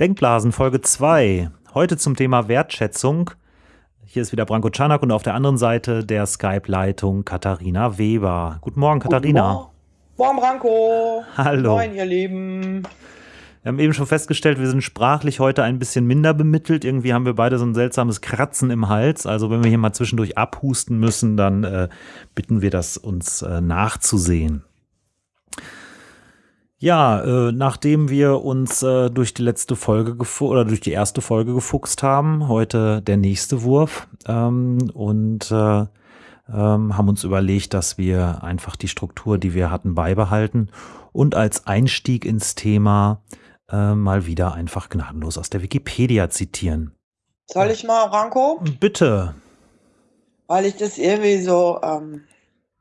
Denkblasen Folge 2. Heute zum Thema Wertschätzung. Hier ist wieder Branko Czanak und auf der anderen Seite der Skype-Leitung Katharina Weber. Guten Morgen, Katharina. Guten Morgen, Branko. Hallo. Moin, ihr Lieben. Wir haben eben schon festgestellt, wir sind sprachlich heute ein bisschen minder bemittelt. Irgendwie haben wir beide so ein seltsames Kratzen im Hals. Also wenn wir hier mal zwischendurch abhusten müssen, dann äh, bitten wir das uns äh, nachzusehen. Ja, äh, nachdem wir uns äh, durch die letzte Folge oder durch die erste Folge gefuchst haben, heute der nächste Wurf ähm, und äh, ähm, haben uns überlegt, dass wir einfach die Struktur, die wir hatten, beibehalten und als Einstieg ins Thema äh, mal wieder einfach gnadenlos aus der Wikipedia zitieren. Soll ich mal, Ranko? Bitte. Weil ich das irgendwie so ähm,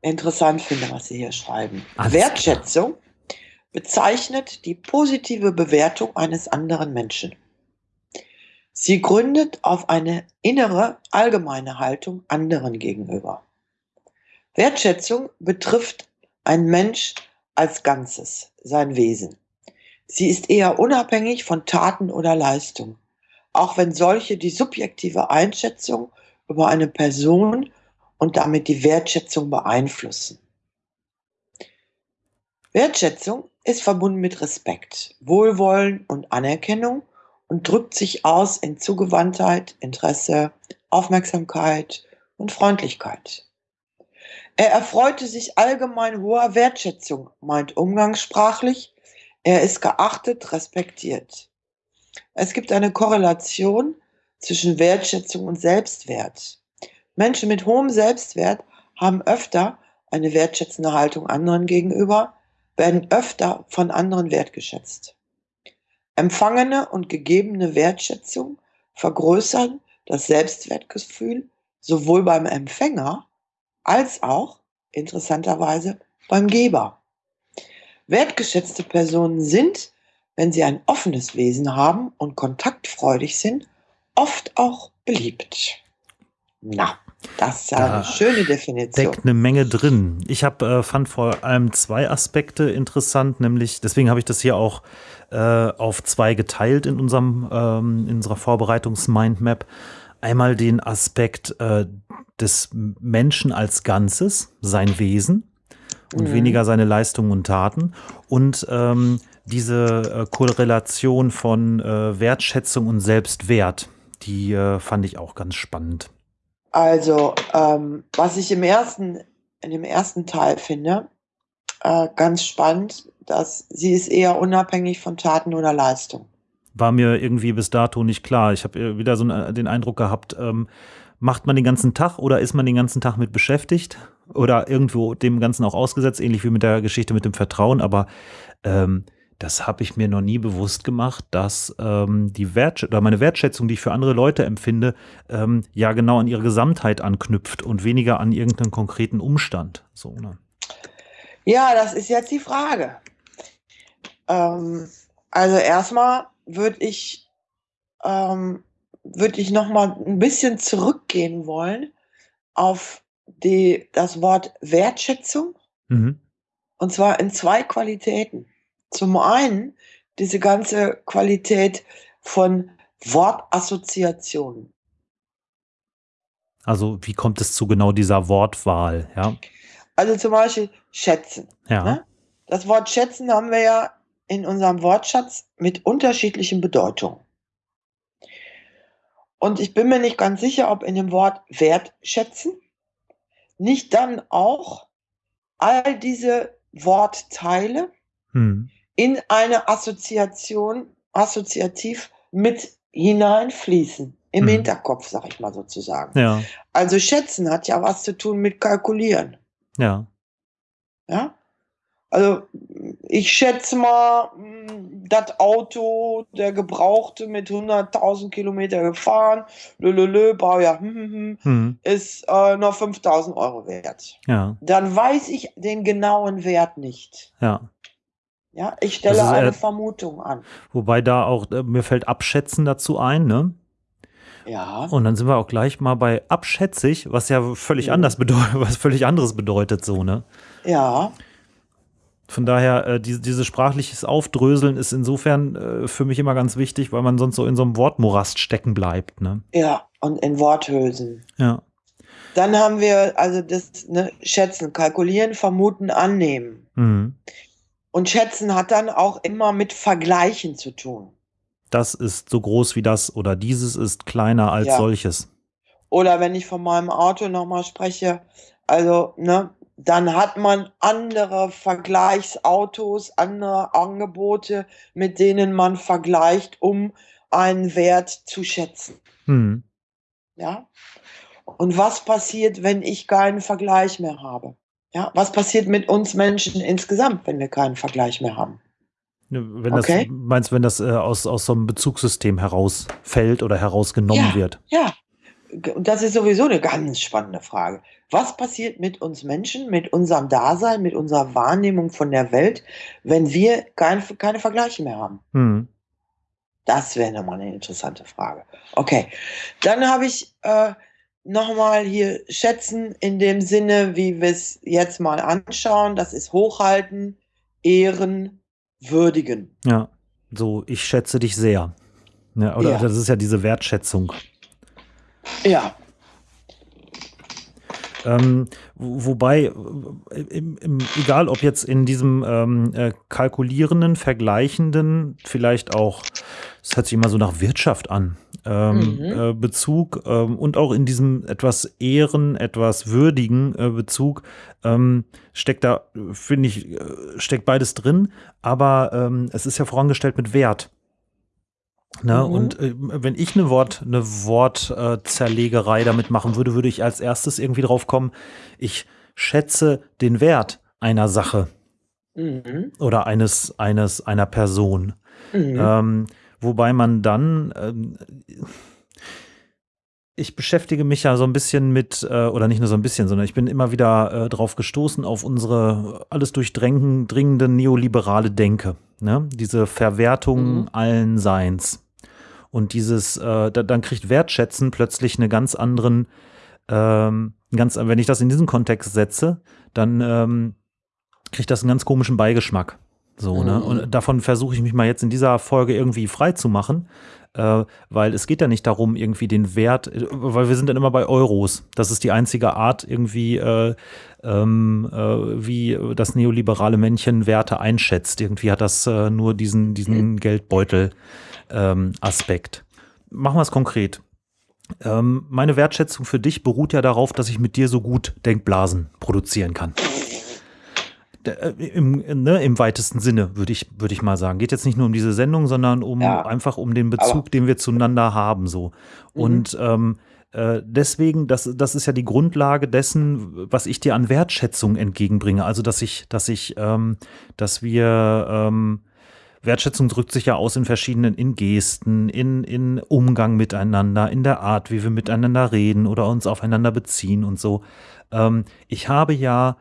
interessant finde, was Sie hier schreiben. Alles Wertschätzung bezeichnet die positive Bewertung eines anderen Menschen. Sie gründet auf eine innere, allgemeine Haltung anderen gegenüber. Wertschätzung betrifft ein Mensch als Ganzes, sein Wesen. Sie ist eher unabhängig von Taten oder Leistung, auch wenn solche die subjektive Einschätzung über eine Person und damit die Wertschätzung beeinflussen. Wertschätzung ist verbunden mit Respekt, Wohlwollen und Anerkennung und drückt sich aus in Zugewandtheit, Interesse, Aufmerksamkeit und Freundlichkeit. Er erfreute sich allgemein hoher Wertschätzung, meint umgangssprachlich, er ist geachtet, respektiert. Es gibt eine Korrelation zwischen Wertschätzung und Selbstwert. Menschen mit hohem Selbstwert haben öfter eine wertschätzende Haltung anderen gegenüber, werden öfter von anderen wertgeschätzt. Empfangene und gegebene Wertschätzung vergrößern das Selbstwertgefühl sowohl beim Empfänger als auch interessanterweise beim Geber. Wertgeschätzte Personen sind, wenn sie ein offenes Wesen haben und kontaktfreudig sind, oft auch beliebt. Na, das ist ja Da eine schöne Definition. Steckt eine Menge drin. Ich habe äh, fand vor allem zwei Aspekte interessant, nämlich deswegen habe ich das hier auch äh, auf zwei geteilt in unserem ähm, in unserer Vorbereitungs-Mindmap. Einmal den Aspekt äh, des Menschen als Ganzes, sein Wesen und Mhm. weniger seine Leistungen und Taten und ähm, diese äh, Korrelation von äh, Wertschätzung und Selbstwert, die äh, fand ich auch ganz spannend. Also, ähm, was ich im ersten, in dem ersten Teil finde, äh, ganz spannend, dass sie ist eher unabhängig von Taten oder Leistung. war mir irgendwie bis dato nicht klar. Ich habe wieder so einen- den Eindruck gehabt, ähm, macht man den ganzen Tag oder ist man den ganzen Tag mit beschäftigt oder irgendwo dem Ganzen auch ausgesetzt, ähnlich wie mit der Geschichte mit dem Vertrauen. Aber ähm, das habe ich mir noch nie bewusst gemacht, dass ähm, die Wertsch oder meine Wertschätzung, die ich für andere Leute empfinde, ähm, ja genau an ihre Gesamtheit anknüpft und weniger an irgendeinen konkreten Umstand. So, ne? Ja, das ist jetzt die Frage. Ähm, also erstmal würde ich, ähm, würde ich noch mal ein bisschen zurückgehen wollen auf die, das Wort Wertschätzung. Mhm. Und zwar in zwei Qualitäten. Zum einen diese ganze Qualität von Wortassoziationen. Also wie kommt es zu genau dieser Wortwahl? Ja, Also zum Beispiel schätzen. ja. Ne? Das Wort schätzen haben wir ja in unserem Wortschatz mit unterschiedlichen Bedeutungen. Und ich bin mir nicht ganz sicher, ob in dem Wort wertschätzen nicht dann auch all diese Wortteile Hm. In eine Assoziation, assoziativ mit hineinfließen. Im Mhm. Hinterkopf, sag ich mal sozusagen. Ja, Also schätzen hat ja was zu tun mit kalkulieren. ja. Ja? Also ich schätze mal, mh, das Auto, der Gebrauchte mit 100.000 Kilometer gefahren, lölölö, Baujahr, hm, hm, hm, Hm. ist äh, noch 5.000 Euro wert. Ja, Dann weiß ich den genauen Wert nicht. ja. Ja, ich stelle ist, äh, eine Vermutung an. Wobei da auch, äh, mir fällt Abschätzen dazu ein, ne? Ja. Und dann sind wir auch gleich mal bei abschätzig, was ja völlig Mhm. anders bedeutet, was völlig anderes bedeutet so, ne? Ja, Von daher, äh, die, dieses sprachliches Aufdröseln ist insofern äh, für mich immer ganz wichtig, weil man sonst so in so einem Wortmorast stecken bleibt. Ne? Ja, und in Worthülsen. Ja. Dann haben wir also das ne, Schätzen, Kalkulieren, Vermuten, Annehmen. Mhm. Und Schätzen hat dann auch immer mit Vergleichen zu tun. Das ist so groß wie das oder dieses ist kleiner als Ja. solches. Oder wenn ich von meinem Auto nochmal spreche, also, ne, dann hat man andere Vergleichsautos, andere Angebote, mit denen man vergleicht, um einen Wert zu schätzen. Mhm. Ja? Und was passiert, wenn ich keinen Vergleich mehr habe? Ja, was passiert mit uns Menschen insgesamt, wenn wir keinen Vergleich mehr haben? Ne, Wenn Okay. das, meinst du, wenn das äh, aus, aus so einem Bezugssystem herausfällt oder herausgenommen Ja. wird? Ja, das ist sowieso eine ganz spannende Frage. Was passiert mit uns Menschen, mit unserem Dasein, mit unserer Wahrnehmung von der Welt, wenn wir kein, keine Vergleiche mehr haben? Mhm. Das wäre nochmal eine interessante Frage. Okay, dann habe ich äh, nochmal hier schätzen in dem Sinne, wie wir es jetzt mal anschauen. Das ist hochhalten, ehren, würdigen. Ja, so, ich schätze dich sehr. Ja, oder Ja. das ist ja diese Wertschätzung. Ja, Ähm, wo- wobei, äh, im, im, egal ob jetzt in diesem ähm, äh, kalkulierenden, vergleichenden, vielleicht auch, es hört sich immer so nach Wirtschaft an, ähm, Mhm. äh, Bezug ähm, und auch in diesem etwas ehren, etwas würdigen äh, Bezug ähm, steckt da, finde ich, äh, steckt beides drin, aber ähm, es ist ja vorangestellt mit Wert. Ne? Mhm. Und äh, wenn ich eine Wort, eine Wortzerlegerei damit machen würde, würde ich als erstes irgendwie drauf kommen, ich schätze den Wert einer Sache mhm. oder eines, eines, einer Person. Mhm. Ähm, wobei man dann, ähm, ich beschäftige mich ja so ein bisschen mit, äh, oder nicht nur so ein bisschen, sondern ich bin immer wieder äh, drauf gestoßen auf unsere alles durchdringende neoliberale Denke. Ne? Diese Verwertung Mhm. allen Seins. Und dieses, äh, da, dann kriegt Wertschätzen plötzlich eine ganz anderen, ähm, ganz, wenn ich das in diesen Kontext setze, dann ähm, kriegt das einen ganz komischen Beigeschmack. So, ne? Mhm. Und davon versuche ich mich mal jetzt in dieser Folge irgendwie frei zu machen, äh, weil es geht ja nicht darum, irgendwie den Wert, äh, weil wir sind dann immer bei Euros. Das ist die einzige Art, irgendwie, äh, ähm, äh, wie das neoliberale Männchen Werte einschätzt. Irgendwie hat das äh, nur diesen, diesen Geldbeutel-Aspekt. Machen wir es konkret. Ähm, meine Wertschätzung für dich beruht ja darauf, dass ich mit dir so gut Denkblasen produzieren kann. Äh, Im, ne, Im weitesten Sinne, würde ich, würde ich mal sagen. Geht jetzt nicht nur um diese Sendung, sondern um Ja. einfach um den Bezug, den wir zueinander haben. So. Mhm. Und ähm, äh, deswegen, das, das ist ja die Grundlage dessen, was ich dir an Wertschätzung entgegenbringe. Also, dass ich, dass ich, ähm, dass wir ähm, Wertschätzung drückt sich ja aus in verschiedenen, in Gesten, in, in Umgang miteinander, in der Art, wie wir miteinander reden oder uns aufeinander beziehen und so. Ähm, ich habe ja,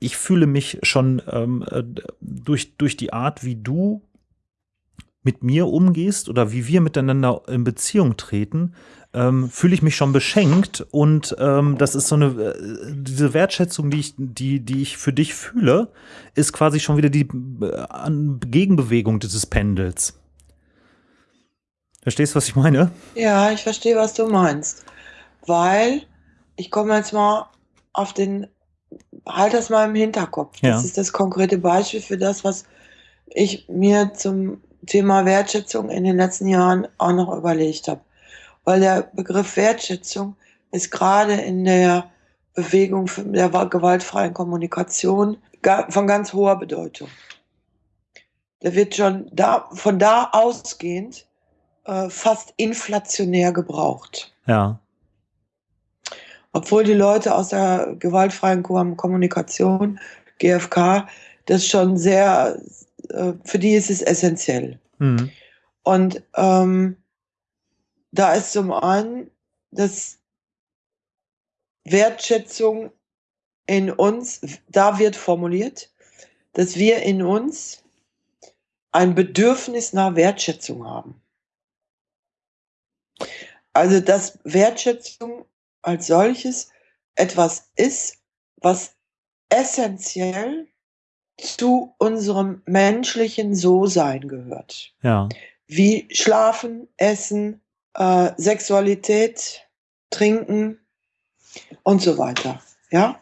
ich fühle mich schon ähm, äh, durch, durch die Art, wie du mit mir umgehst oder wie wir miteinander in Beziehung treten, ähm, fühle ich mich schon beschenkt und ähm, das ist so eine äh, diese Wertschätzung, die ich die die ich für dich fühle, ist quasi schon wieder die äh, Gegenbewegung dieses Pendels. Verstehst du, was ich meine? Ja, ich verstehe, was du meinst. Weil, ich komme jetzt mal auf den, halt das mal im Hinterkopf. Ja. Das ist das konkrete Beispiel für das, was ich mir zum Thema Wertschätzung in den letzten Jahren auch noch überlegt habe. Weil der Begriff Wertschätzung ist gerade in der Bewegung der gewaltfreien Kommunikation von ganz hoher Bedeutung. Der wird schon da, von da ausgehend äh, fast inflationär gebraucht. Ja. Obwohl die Leute aus der gewaltfreien Kom- Kommunikation, GfK, das schon sehr, äh, für die ist es essentiell. Mhm. Und ähm, da ist zum einen, dass Wertschätzung in uns, da wird formuliert, dass wir in uns ein Bedürfnis nach Wertschätzung haben. Also, dass Wertschätzung als solches etwas ist, was essentiell zu unserem menschlichen So-Sein gehört. Ja. Wie Schlafen, Essen, äh, Sexualität, Trinken und so weiter. Ja?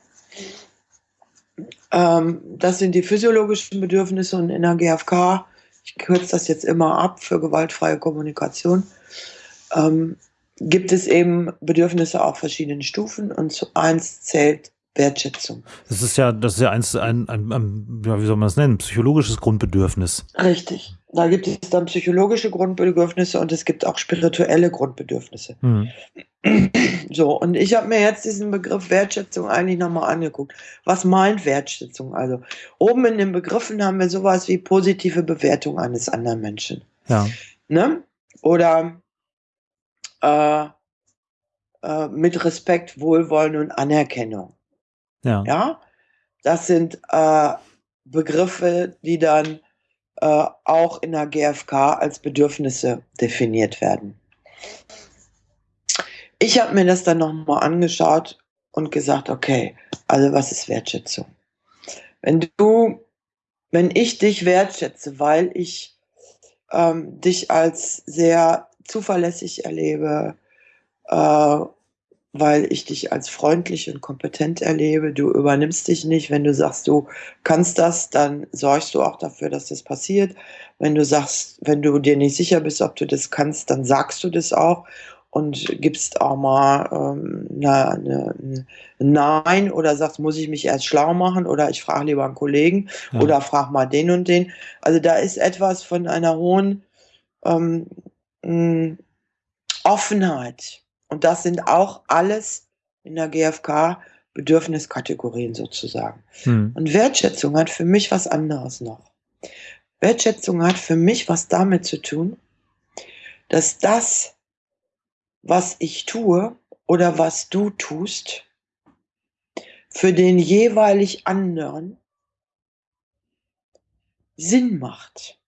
Ähm, das sind die physiologischen Bedürfnisse und in der GfK, ich kürze das jetzt immer ab für gewaltfreie Kommunikation, ähm, gibt es eben Bedürfnisse auf verschiedenen Stufen und zu eins zählt Wertschätzung. Das ist ja, das ist ja eins, ein, ein, ein, ja, wie soll man es nennen, psychologisches Grundbedürfnis. Richtig. Da gibt es dann psychologische Grundbedürfnisse und es gibt auch spirituelle Grundbedürfnisse. Mhm. So, und ich habe mir jetzt diesen Begriff Wertschätzung eigentlich nochmal angeguckt. Was meint Wertschätzung? Also, oben in den Begriffen haben wir sowas wie positive Bewertung eines anderen Menschen. Ja. Ne? Oder äh, äh, mit Respekt, Wohlwollen und Anerkennung. Ja. Ja, das sind äh, Begriffe, die dann äh, auch in der GfK als Bedürfnisse definiert werden. Ich habe mir das dann nochmal angeschaut und gesagt, okay, also was ist Wertschätzung? Wenn du, wenn ich dich wertschätze, weil ich ähm, dich als sehr zuverlässig erlebe, äh, weil ich dich als freundlich und kompetent erlebe. Du übernimmst dich nicht. Wenn du sagst, du kannst das, dann sorgst du auch dafür, dass das passiert. Wenn du sagst, wenn du dir nicht sicher bist, ob du das kannst, dann sagst du das auch und gibst auch mal ähm, na, ein Nein oder sagst, muss ich mich erst schlau machen oder ich frage lieber einen Kollegen ja. oder frage mal den und den. Also da ist etwas von einer hohen ähm, Offenheit und das sind auch alles in der GfK Bedürfniskategorien sozusagen. Hm. Und Wertschätzung hat für mich was anderes noch. Wertschätzung hat für mich was damit zu tun, dass das, was ich tue oder was du tust, für den jeweilig anderen Sinn macht.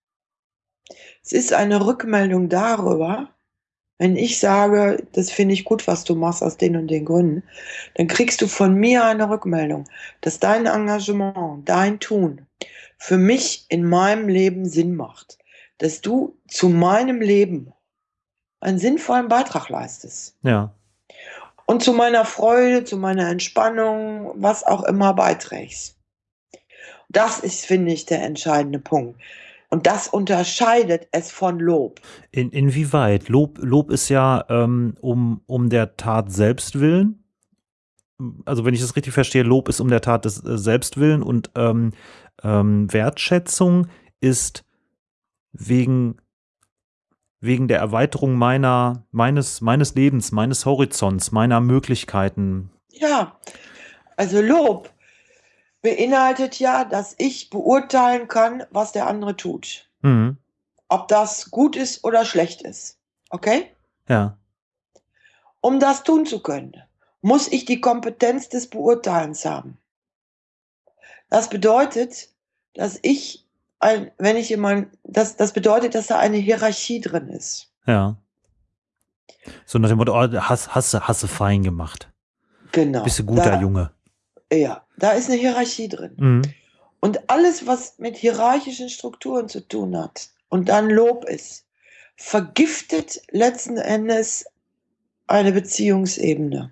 Es ist eine Rückmeldung darüber, wenn ich sage, das finde ich gut, was du machst aus den und den Gründen, dann kriegst du von mir eine Rückmeldung, dass dein Engagement, dein Tun für mich in meinem Leben Sinn macht, dass du zu meinem Leben einen sinnvollen Beitrag leistest. Ja. Und zu meiner Freude, zu meiner Entspannung, was auch immer beiträgst. Das ist, finde ich, der entscheidende Punkt. Und das unterscheidet es von Lob. In, inwieweit? Lob, Lob ist ja ähm, um, um der Tat selbst willen. Also wenn ich das richtig verstehe, Lob ist um der Tat des äh, Selbstwillen und ähm, ähm, Wertschätzung ist wegen, wegen der Erweiterung meiner, meines, meines Lebens, meines Horizonts, meiner Möglichkeiten. Ja, also Lob beinhaltet ja, dass ich beurteilen kann, was der andere tut. Mhm. Ob das gut ist oder schlecht ist. Okay? Ja. Um das tun zu können, muss ich die Kompetenz des Beurteilens haben. Das bedeutet, dass ich, ein, wenn ich jemand, das, das bedeutet, dass da eine Hierarchie drin ist. Ja. So nach dem Motto, oh, hast, hast, hast du fein gemacht. Genau. Bist du guter da, Junge. Ja, da ist eine Hierarchie drin. Mhm. Und alles, was mit hierarchischen Strukturen zu tun hat und dann Lob ist, vergiftet letzten Endes eine Beziehungsebene.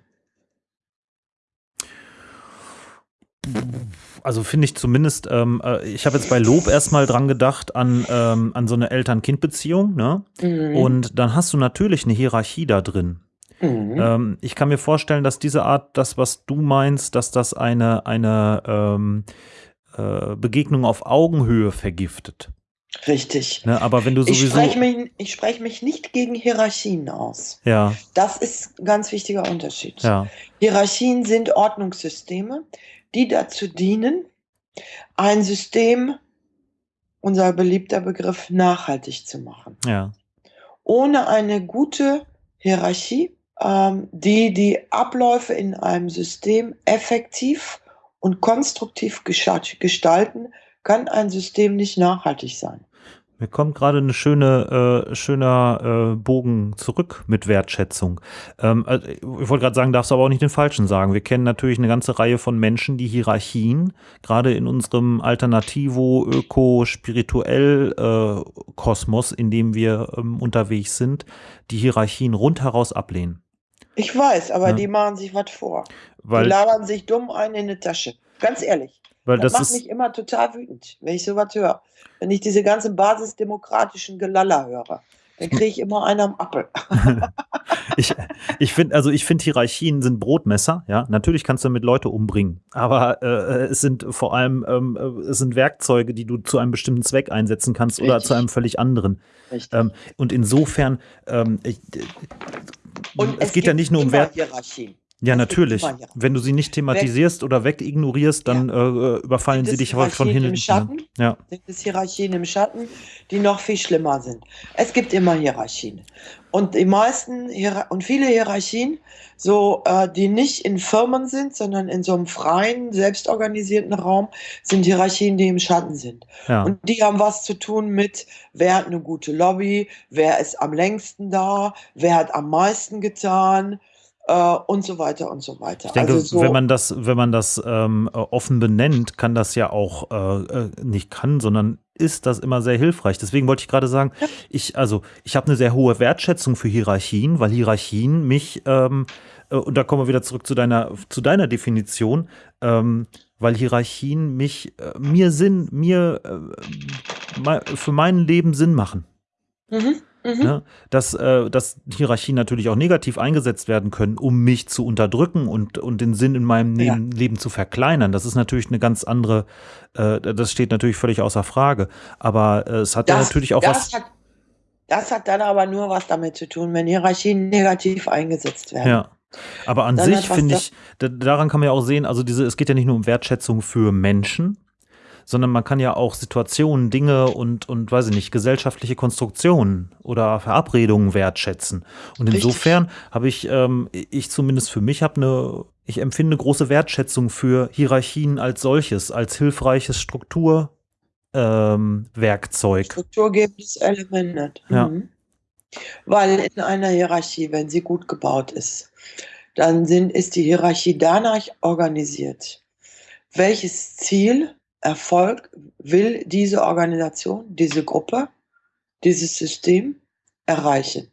Also finde ich zumindest, ähm, äh, ich habe jetzt bei Lob erstmal dran gedacht an, ähm, an so eine Eltern-Kind-Beziehung, ne? Mhm. Und dann hast du natürlich eine Hierarchie da drin. Mhm. Ähm, ich kann mir vorstellen, dass diese Art, das, was du meinst, dass das eine, eine ähm, äh, Begegnung auf Augenhöhe vergiftet. Richtig. Ne, aber wenn du Ich sowieso. spreche mich, ich spreche mich nicht gegen Hierarchien aus. ja, Das ist ein ganz wichtiger Unterschied. ja, Hierarchien sind Ordnungssysteme, die dazu dienen, ein System, unser beliebter Begriff, nachhaltig zu machen. ja, Ohne eine gute Hierarchie, die die Abläufe in einem System effektiv und konstruktiv gestalten, kann ein System nicht nachhaltig sein. Mir kommt gerade eine schöne, äh, schöner äh, Bogen zurück mit Wertschätzung. Ähm, also ich wollte gerade sagen, darfst du aber auch nicht den falschen sagen. Wir kennen natürlich eine ganze Reihe von Menschen, die Hierarchien, gerade in unserem Alternativo, Öko, spirituell äh, in dem wir ähm, unterwegs sind, die Hierarchien rundheraus ablehnen. Ich weiß, aber ja. die machen sich was vor. Weil, die labern sich dumm ein in die Tasche. Ganz ehrlich. Weil das, das macht mich immer total wütend, wenn ich sowas höre. Wenn ich diese ganzen basisdemokratischen Gelaller höre, dann kriege ich immer einen am Appel. ich ich finde, also ich finde, Hierarchien sind Brotmesser, ja. Natürlich kannst du damit Leute umbringen, aber äh, es sind vor allem, ähm, es sind Werkzeuge, die du zu einem bestimmten Zweck einsetzen kannst Richtig. oder zu einem völlig anderen. Ähm, und insofern, ähm, ich, und es, es geht ja nicht nur um Wert. Hierarchien. Ja, natürlich. Wenn du sie nicht thematisierst oder wegignorierst, dann ja. äh, überfallen sie dich von hinten. Schatten, ja. Sind es Hierarchien im Schatten, die noch viel schlimmer sind. Es gibt immer Hierarchien. Und die meisten und viele Hierarchien, so äh, die nicht in Firmen sind, sondern in so einem freien, selbstorganisierten Raum, sind Hierarchien, die im Schatten sind. Ja. Und die haben was zu tun mit, wer hat eine gute Lobby, wer ist am längsten da, wer hat am meisten getan äh, und so weiter und so weiter. Ich denke, also so wenn man das, wenn man das ähm, offen benennt, kann das ja auch äh, äh, nicht kann, sondern ist das immer sehr hilfreich. Deswegen wollte ich gerade sagen, ich also ich habe eine sehr hohe Wertschätzung für Hierarchien, weil Hierarchien mich ähm, äh, und da kommen wir wieder zurück zu deiner zu deiner Definition. Ähm, weil Hierarchien mich, äh, mir Sinn, mir äh, für mein Leben Sinn machen. Mhm. Mhm. Ne? Dass, äh, dass Hierarchien natürlich auch negativ eingesetzt werden können, um mich zu unterdrücken und, und den Sinn in meinem ja. Leben zu verkleinern. Das ist natürlich eine ganz andere, äh, das steht natürlich völlig außer Frage. Aber äh, es hat das, ja natürlich auch was. Hat, das hat dann aber nur was damit zu tun, wenn Hierarchien negativ eingesetzt werden. Ja. Aber an dann sich finde ich, daran kann man ja auch sehen, also diese, es geht ja nicht nur um Wertschätzung für Menschen, sondern man kann ja auch Situationen, Dinge und, und weiß ich nicht, gesellschaftliche Konstruktionen oder Verabredungen wertschätzen. Und insofern habe ich, ähm, ich zumindest für mich habe eine, ich empfinde große Wertschätzung für Hierarchien als solches, als hilfreiches Strukturwerkzeug. Ähm, Strukturgebendes Element. Mhm. Ja. Weil in einer Hierarchie, wenn sie gut gebaut ist, dann sind, ist die Hierarchie danach organisiert, welches Ziel Erfolg will diese Organisation, diese Gruppe, dieses System erreichen.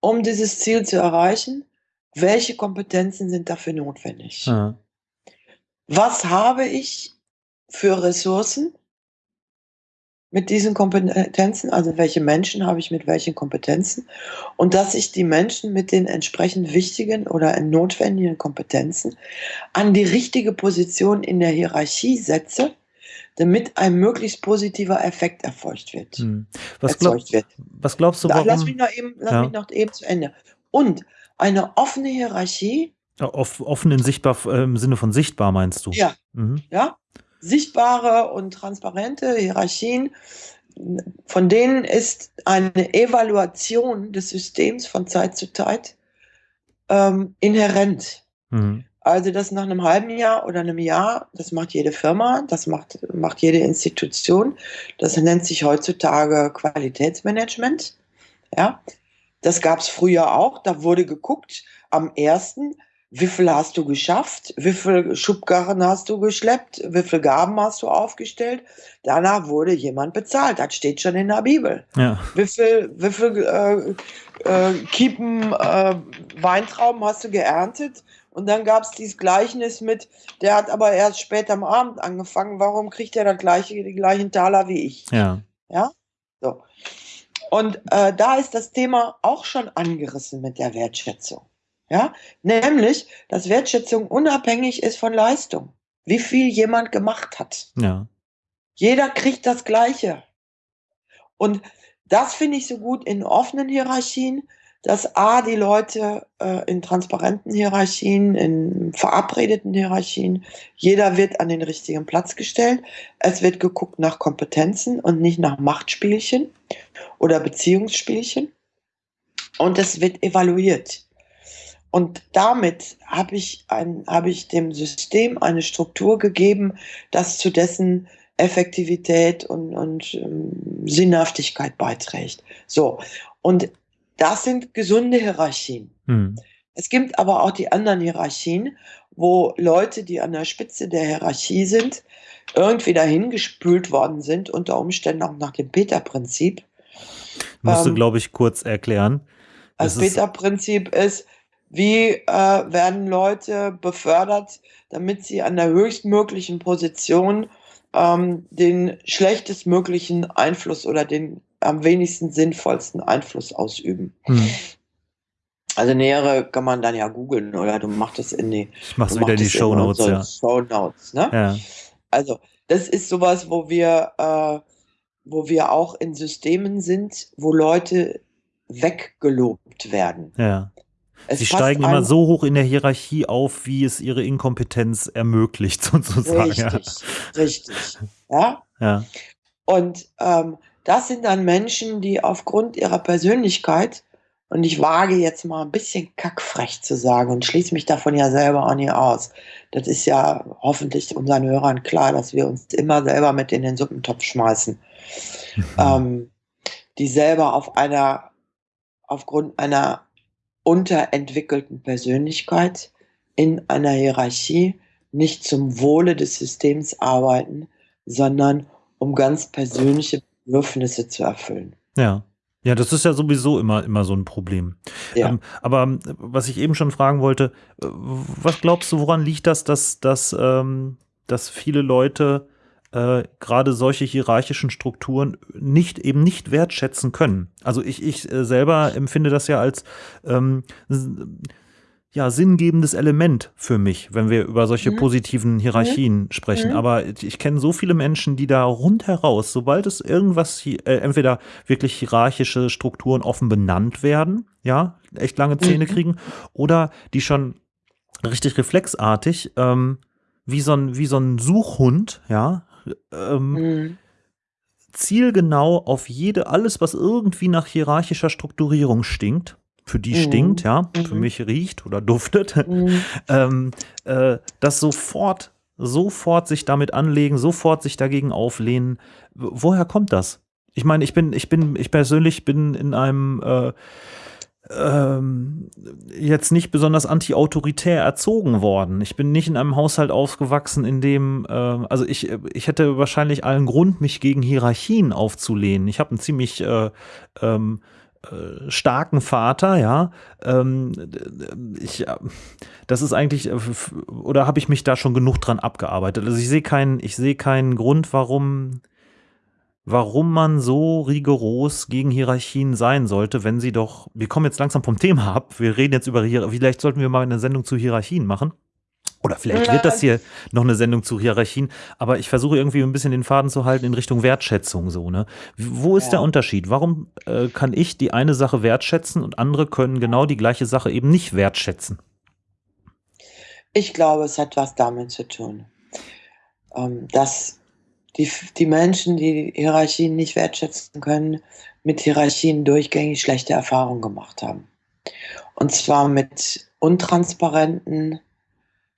Um dieses Ziel zu erreichen, welche Kompetenzen sind dafür notwendig? Ja. Was habe ich für Ressourcen? Mit diesen Kompetenzen, also welche Menschen habe ich mit welchen Kompetenzen und dass ich die Menschen mit den entsprechend wichtigen oder notwendigen Kompetenzen an die richtige Position in der Hierarchie setze, damit ein möglichst positiver Effekt erfolgt wird. Hm. Was, glaub, wird. was, glaubst du, warum? Lass mich noch eben, lass ja. mich noch eben zu Ende. Und eine offene Hierarchie. Ja, offen in sichtbar, äh, im Sinne von sichtbar meinst du? Ja. Mhm. Ja sichtbare und transparente Hierarchien, von denen ist eine Evaluation des Systems von Zeit zu Zeit ähm, inhärent. Mhm. Also das nach einem halben Jahr oder einem Jahr, das macht jede Firma, das macht, macht jede Institution. Das nennt sich heutzutage Qualitätsmanagement. Ja, das gab es früher auch. Da wurde geguckt, am ersten, wie viel hast du geschafft, wie viel Schubkarren hast du geschleppt, wie viel Gaben hast du aufgestellt. Danach wurde jemand bezahlt, das steht schon in der Bibel. Ja. Wie viel, wie viel äh, äh, Kiepen äh, Weintrauben hast du geerntet? Und dann gab es dieses Gleichnis mit, der hat aber erst später am Abend angefangen, warum kriegt er das gleiche, die gleichen Taler wie ich? Ja. Ja? So. Und äh, da ist das Thema auch schon angerissen mit der Wertschätzung. Ja, nämlich, dass Wertschätzung unabhängig ist von Leistung. Wie viel jemand gemacht hat. Ja. Jeder kriegt das Gleiche. Und das finde ich so gut in offenen Hierarchien, dass A, die Leute äh, in transparenten Hierarchien, in verabredeten Hierarchien, jeder wird an den richtigen Platz gestellt. Es wird geguckt nach Kompetenzen und nicht nach Machtspielchen oder Beziehungsspielchen. Und es wird evaluiert. Und damit habe ich, ein, habe ich dem System eine Struktur gegeben, das zu dessen Effektivität und, und ähm, Sinnhaftigkeit beiträgt. So, und das sind gesunde Hierarchien. Hm. Es gibt aber auch die anderen Hierarchien, wo Leute, die an der Spitze der Hierarchie sind, irgendwie dahin gespült worden sind, unter Umständen auch nach dem Peter-Prinzip. Musst du, Ähm, glaube ich, kurz erklären. das Peter-Prinzip ist, wie äh, werden Leute befördert, damit sie an der höchstmöglichen Position ähm, den schlechtestmöglichen Einfluss oder den am wenigsten sinnvollsten Einfluss ausüben. hm. Also nähere kann man dann ja googeln oder du machst es in die, Ich mach's wieder in die Show Notes, unsere ja. Show Notes, ne? Ja. Also, das ist sowas, wo wir, äh, wo wir auch in Systemen sind, wo Leute weggelobt werden. Ja. Es Sie steigen immer so hoch in der Hierarchie auf, wie es ihre Inkompetenz ermöglicht, sozusagen. Richtig, richtig. Ja? Ja. Und ähm, das sind dann Menschen, die aufgrund ihrer Persönlichkeit, und ich wage jetzt mal ein bisschen kackfrech zu sagen und schließe mich davon ja selber auch nicht aus. Das ist ja hoffentlich unseren Hörern klar, dass wir uns immer selber mit in den Suppentopf schmeißen. Mhm. ähm, die selber auf einer, aufgrund einer unterentwickelten Persönlichkeit in einer Hierarchie nicht zum Wohle des Systems arbeiten, sondern um ganz persönliche Bedürfnisse zu erfüllen. Ja. Ja, das ist ja sowieso immer, immer so ein Problem. Ja. Ähm, aber ähm, was ich eben schon fragen wollte, äh, was glaubst du, woran liegt das, dass, dass, ähm, dass viele Leute äh, gerade solche hierarchischen Strukturen nicht eben nicht wertschätzen können? Also ich, ich äh, selber empfinde das ja als ähm, ja, sinngebendes Element für mich, wenn wir über solche Mhm. positiven Hierarchien sprechen. Mhm. Aber ich kenne so viele Menschen, die da rundheraus, sobald es irgendwas, hi- äh, entweder wirklich hierarchische Strukturen offen benannt werden, ja, echt lange Zähne Mhm. kriegen, oder die schon richtig reflexartig, ähm, wie so ein, wie so ein Suchhund, ja, ähm, Mhm. zielgenau auf jede, alles, was irgendwie nach hierarchischer Strukturierung stinkt, für die Mhm. stinkt, ja, für Mhm. mich riecht oder duftet, Mhm. ähm, äh, das sofort, sofort sich damit anlegen, sofort sich dagegen auflehnen. Woher kommt das? Ich meine, ich bin, ich bin, ich persönlich bin in einem äh, ähm, jetzt nicht besonders anti-autoritär erzogen worden. Ich bin nicht in einem Haushalt aufgewachsen, in dem, äh, also ich, ich hätte wahrscheinlich allen Grund, mich gegen Hierarchien aufzulehnen. Ich habe einen ziemlich äh, ähm, äh, starken Vater, ja. Ähm, ich, äh, das ist eigentlich, äh, oder habe ich mich da schon genug dran abgearbeitet? Also ich sehe keinen, ich sehe keinen Grund, warum, warum man so rigoros gegen Hierarchien sein sollte, wenn sie doch, wir kommen jetzt langsam vom Thema ab, wir reden jetzt über Hierarchien, vielleicht sollten wir mal eine Sendung zu Hierarchien machen. Oder vielleicht wird das hier noch eine Sendung zu Hierarchien, aber ich versuche irgendwie ein bisschen den Faden zu halten in Richtung Wertschätzung so, ne? Wo ist Ja. der Unterschied? Warum äh, kann ich die eine Sache wertschätzen und andere können genau die gleiche Sache eben nicht wertschätzen? Ich glaube, es hat was damit zu tun, ähm, dass die, die Menschen, die Hierarchien nicht wertschätzen können, mit Hierarchien durchgängig schlechte Erfahrungen gemacht haben. Und zwar mit untransparenten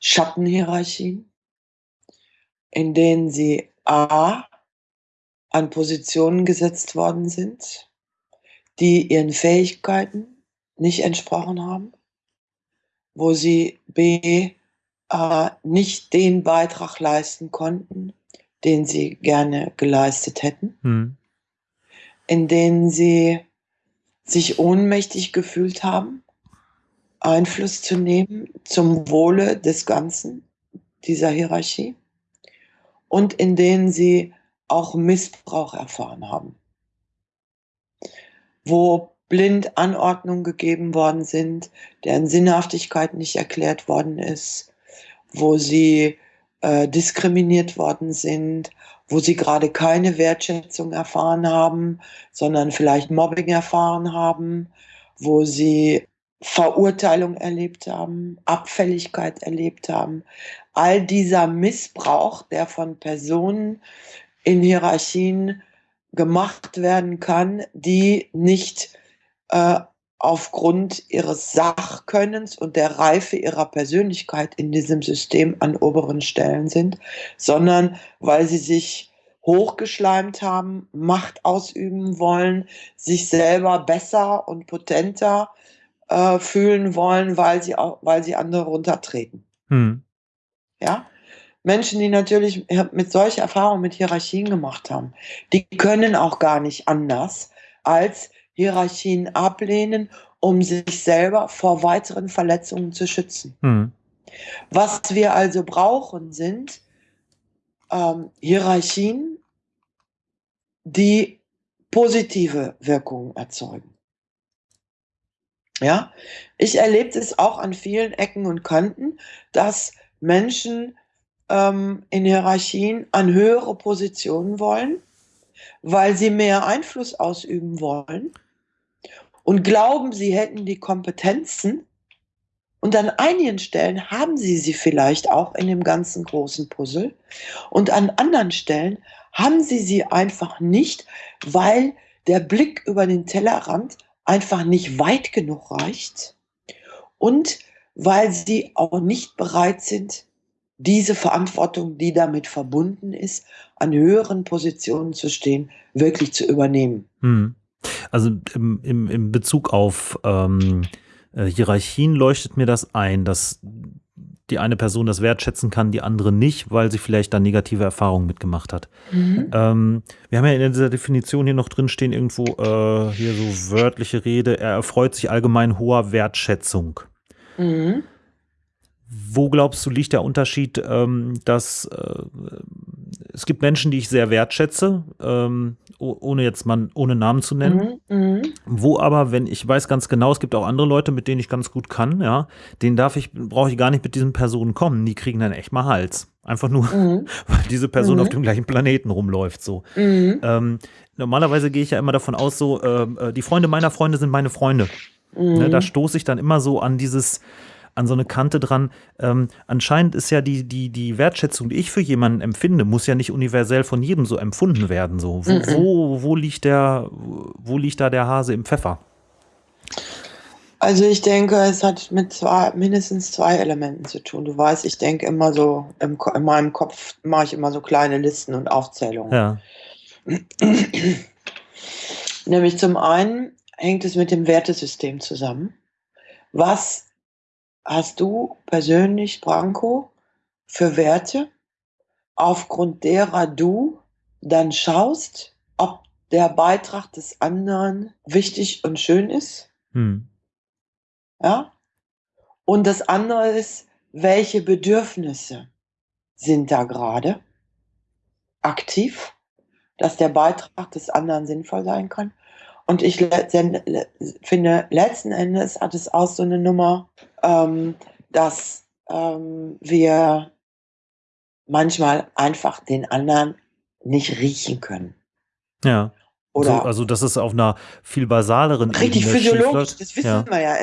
Schattenhierarchien, in denen sie A an Positionen gesetzt worden sind, die ihren Fähigkeiten nicht entsprochen haben, wo sie B äh, nicht den Beitrag leisten konnten, den sie gerne geleistet hätten, Hm. in denen sie sich ohnmächtig gefühlt haben, Einfluss zu nehmen zum Wohle des Ganzen dieser Hierarchie. Und in denen sie auch Missbrauch erfahren haben, wo blind Anordnungen gegeben worden sind, deren Sinnhaftigkeit nicht erklärt worden ist, wo sie äh, diskriminiert worden sind, wo sie gerade keine Wertschätzung erfahren haben, sondern vielleicht Mobbing erfahren haben, wo sie Verurteilung erlebt haben, Abfälligkeit erlebt haben. All dieser Missbrauch, der von Personen in Hierarchien gemacht werden kann, die nicht äh, aufgrund ihres Sachkönnens und der Reife ihrer Persönlichkeit in diesem System an oberen Stellen sind, sondern weil sie sich hochgeschleimt haben, Macht ausüben wollen, sich selber besser und potenter äh, fühlen wollen, weil sie auch, weil sie andere runtertreten. Hm. Ja? Menschen, die natürlich mit solcher Erfahrung mit Hierarchien gemacht haben, die können auch gar nicht anders als Hierarchien ablehnen, um sich selber vor weiteren Verletzungen zu schützen. Hm. Was wir also brauchen, sind ähm, Hierarchien, die positive Wirkungen erzeugen. Ja, ich erlebe es auch an vielen Ecken und Kanten, dass Menschen ähm, in Hierarchien an höhere Positionen wollen, weil sie mehr Einfluss ausüben wollen und glauben, sie hätten die Kompetenzen. Und an einigen Stellen haben sie sie vielleicht auch in dem ganzen großen Puzzle. Und an anderen Stellen haben sie sie einfach nicht, weil der Blick über den Tellerrand einfach nicht weit genug reicht und weil sie auch nicht bereit sind, diese Verantwortung, die damit verbunden ist, an höheren Positionen zu stehen, wirklich zu übernehmen. Hm. Also im, im, im Bezug auf ähm, äh, Hierarchien leuchtet mir das ein, dass die eine Person das wertschätzen kann, die andere nicht, weil sie vielleicht da negative Erfahrungen mitgemacht hat. Mhm. Ähm, wir haben ja in dieser Definition hier noch drin stehen, irgendwo äh, hier so wörtliche Rede, er erfreut sich allgemein hoher Wertschätzung. Mhm. Wo glaubst du, liegt der Unterschied, ähm, dass äh, es gibt Menschen, die ich sehr wertschätze, ähm, ohne jetzt mal ohne Namen zu nennen. Mhm, mh. Wo aber, wenn ich weiß ganz genau, es gibt auch andere Leute, mit denen ich ganz gut kann, ja, denen darf ich, brauche ich gar nicht mit diesen Personen kommen. Die kriegen dann echt mal Hals. Einfach nur, mhm. weil diese Person mhm. auf dem gleichen Planeten rumläuft. So. Mhm. Ähm, normalerweise gehe ich ja immer davon aus, so, ähm, äh, die Freunde meiner Freunde sind meine Freunde. Ne, da mhm. stoße ich dann immer so an dieses, an so eine Kante dran. Ähm, anscheinend ist ja die, die, die Wertschätzung, die ich für jemanden empfinde, muss ja nicht universell von jedem so empfunden werden. So. Wo, -mm. wo, wo, liegt der, wo liegt da der Hase im Pfeffer? Also ich denke, es hat mit zwei, mindestens zwei Elementen zu tun. Du weißt, ich denke immer so, im, in meinem Kopf mache ich immer so kleine Listen und Aufzählungen. Ja. Nämlich zum einen hängt es mit dem Wertesystem zusammen. Was hast du persönlich, Branko, für Werte, aufgrund derer du dann schaust, ob der Beitrag des anderen wichtig und schön ist? Hm. Ja? Und das andere ist, welche Bedürfnisse sind da gerade aktiv, dass der Beitrag des anderen sinnvoll sein kann? Und ich finde, letzten Endes hat es auch so eine Nummer, ähm, dass ähm, wir manchmal einfach den anderen nicht riechen können. Ja. Oder so, also das ist auf einer viel basaleren richtig Ebene. Richtig physiologisch, das wissen ja. wir ja.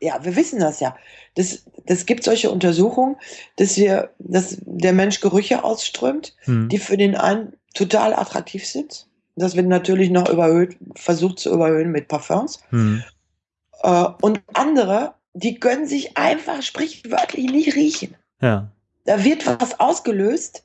Ja, wir wissen das ja. Das, das gibt solche Untersuchungen, dass wir, dass der Mensch Gerüche ausströmt, hm. die für den einen total attraktiv sind das wird natürlich noch überhöht, versucht zu überhöhen mit Parfums. Hm. Äh, und andere, die können sich einfach sprichwörtlich nicht riechen. Ja. Da wird was ausgelöst,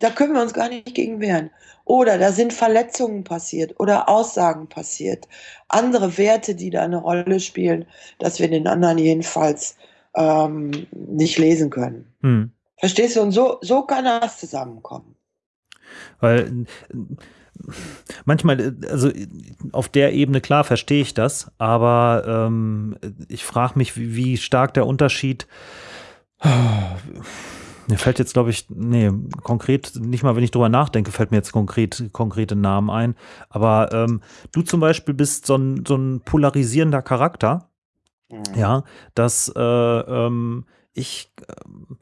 da können wir uns gar nicht gegen wehren. Oder da sind Verletzungen passiert oder Aussagen passiert. Andere Werte, die da eine Rolle spielen, dass wir den anderen jedenfalls ähm, nicht lesen können. Hm. Verstehst du? Und so, so kann das zusammenkommen. Weil manchmal, also auf der Ebene, klar, verstehe ich das, aber ähm, ich frage mich, wie, wie, stark der Unterschied. Mir fällt jetzt, glaube ich, nee, konkret, nicht mal, wenn ich drüber nachdenke, fällt mir jetzt konkret, konkrete Namen ein. Aber ähm, du zum Beispiel bist so ein, so ein polarisierender Charakter. Mhm. Ja, dass äh, ähm, ich. Äh,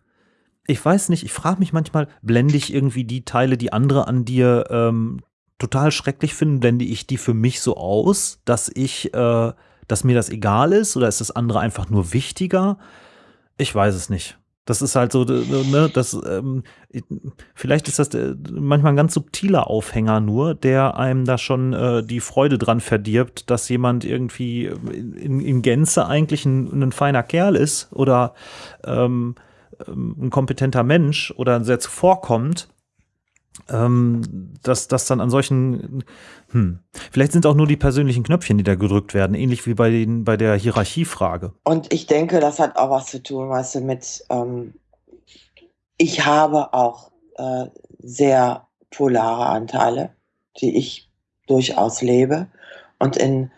ich weiß nicht, ich frage mich manchmal, blende ich irgendwie die Teile, die andere an dir ähm, total schrecklich finden, blende ich die für mich so aus, dass ich, äh, dass mir das egal ist oder ist das andere einfach nur wichtiger? Ich weiß es nicht. Das ist halt so, ne, das, ähm, vielleicht ist das äh, manchmal ein ganz subtiler Aufhänger nur, der einem da schon äh, die Freude dran verdirbt, dass jemand irgendwie in, in Gänze eigentlich ein, ein, feiner Kerl ist oder ähm, ähm ein kompetenter Mensch oder sehr zuvorkommt ähm, dass das dann an solchen, hm, vielleicht sind es auch nur die persönlichen Knöpfchen, die da gedrückt werden, ähnlich wie bei, den, bei der Hierarchiefrage. Und ich denke, das hat auch was zu tun, weißt du, mit, ähm, ich habe auch äh, sehr polare Anteile, die ich durchaus lebe. Und in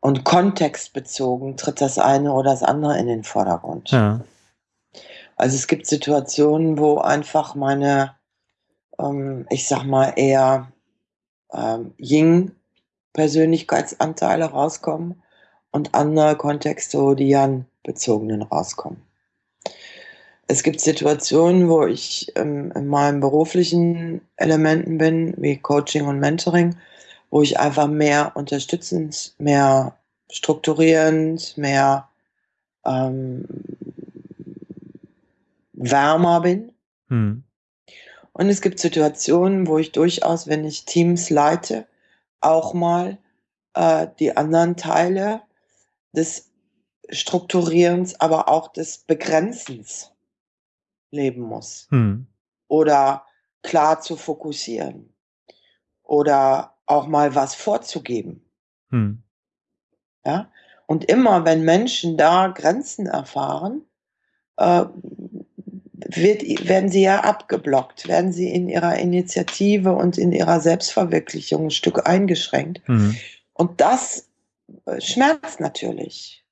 und kontextbezogen tritt das eine oder das andere in den Vordergrund. Ja. Also es gibt Situationen, wo einfach meine ähm, ich sag mal, eher ähm, Ying-Persönlichkeitsanteile rauskommen und andere Kontexte, die Yan-bezogenen rauskommen. Es gibt Situationen, wo ich ähm, in meinen beruflichen Elementen bin, wie Coaching und Mentoring, wo ich einfach mehr unterstützend, mehr strukturierend, mehr ähm, wärmer bin. Hm. Und es gibt Situationen, wo ich durchaus, wenn ich Teams leite, auch mal äh, die anderen Teile des Strukturierens, aber auch des Begrenzens leben muss. Hm. Oder klar zu fokussieren. Oder auch mal was vorzugeben. Hm. Ja? Und immer, wenn Menschen da Grenzen erfahren, äh, wird, werden sie ja abgeblockt, werden sie in ihrer Initiative und in ihrer Selbstverwirklichung ein Stück eingeschränkt. Mhm. Und das äh, schmerzt natürlich.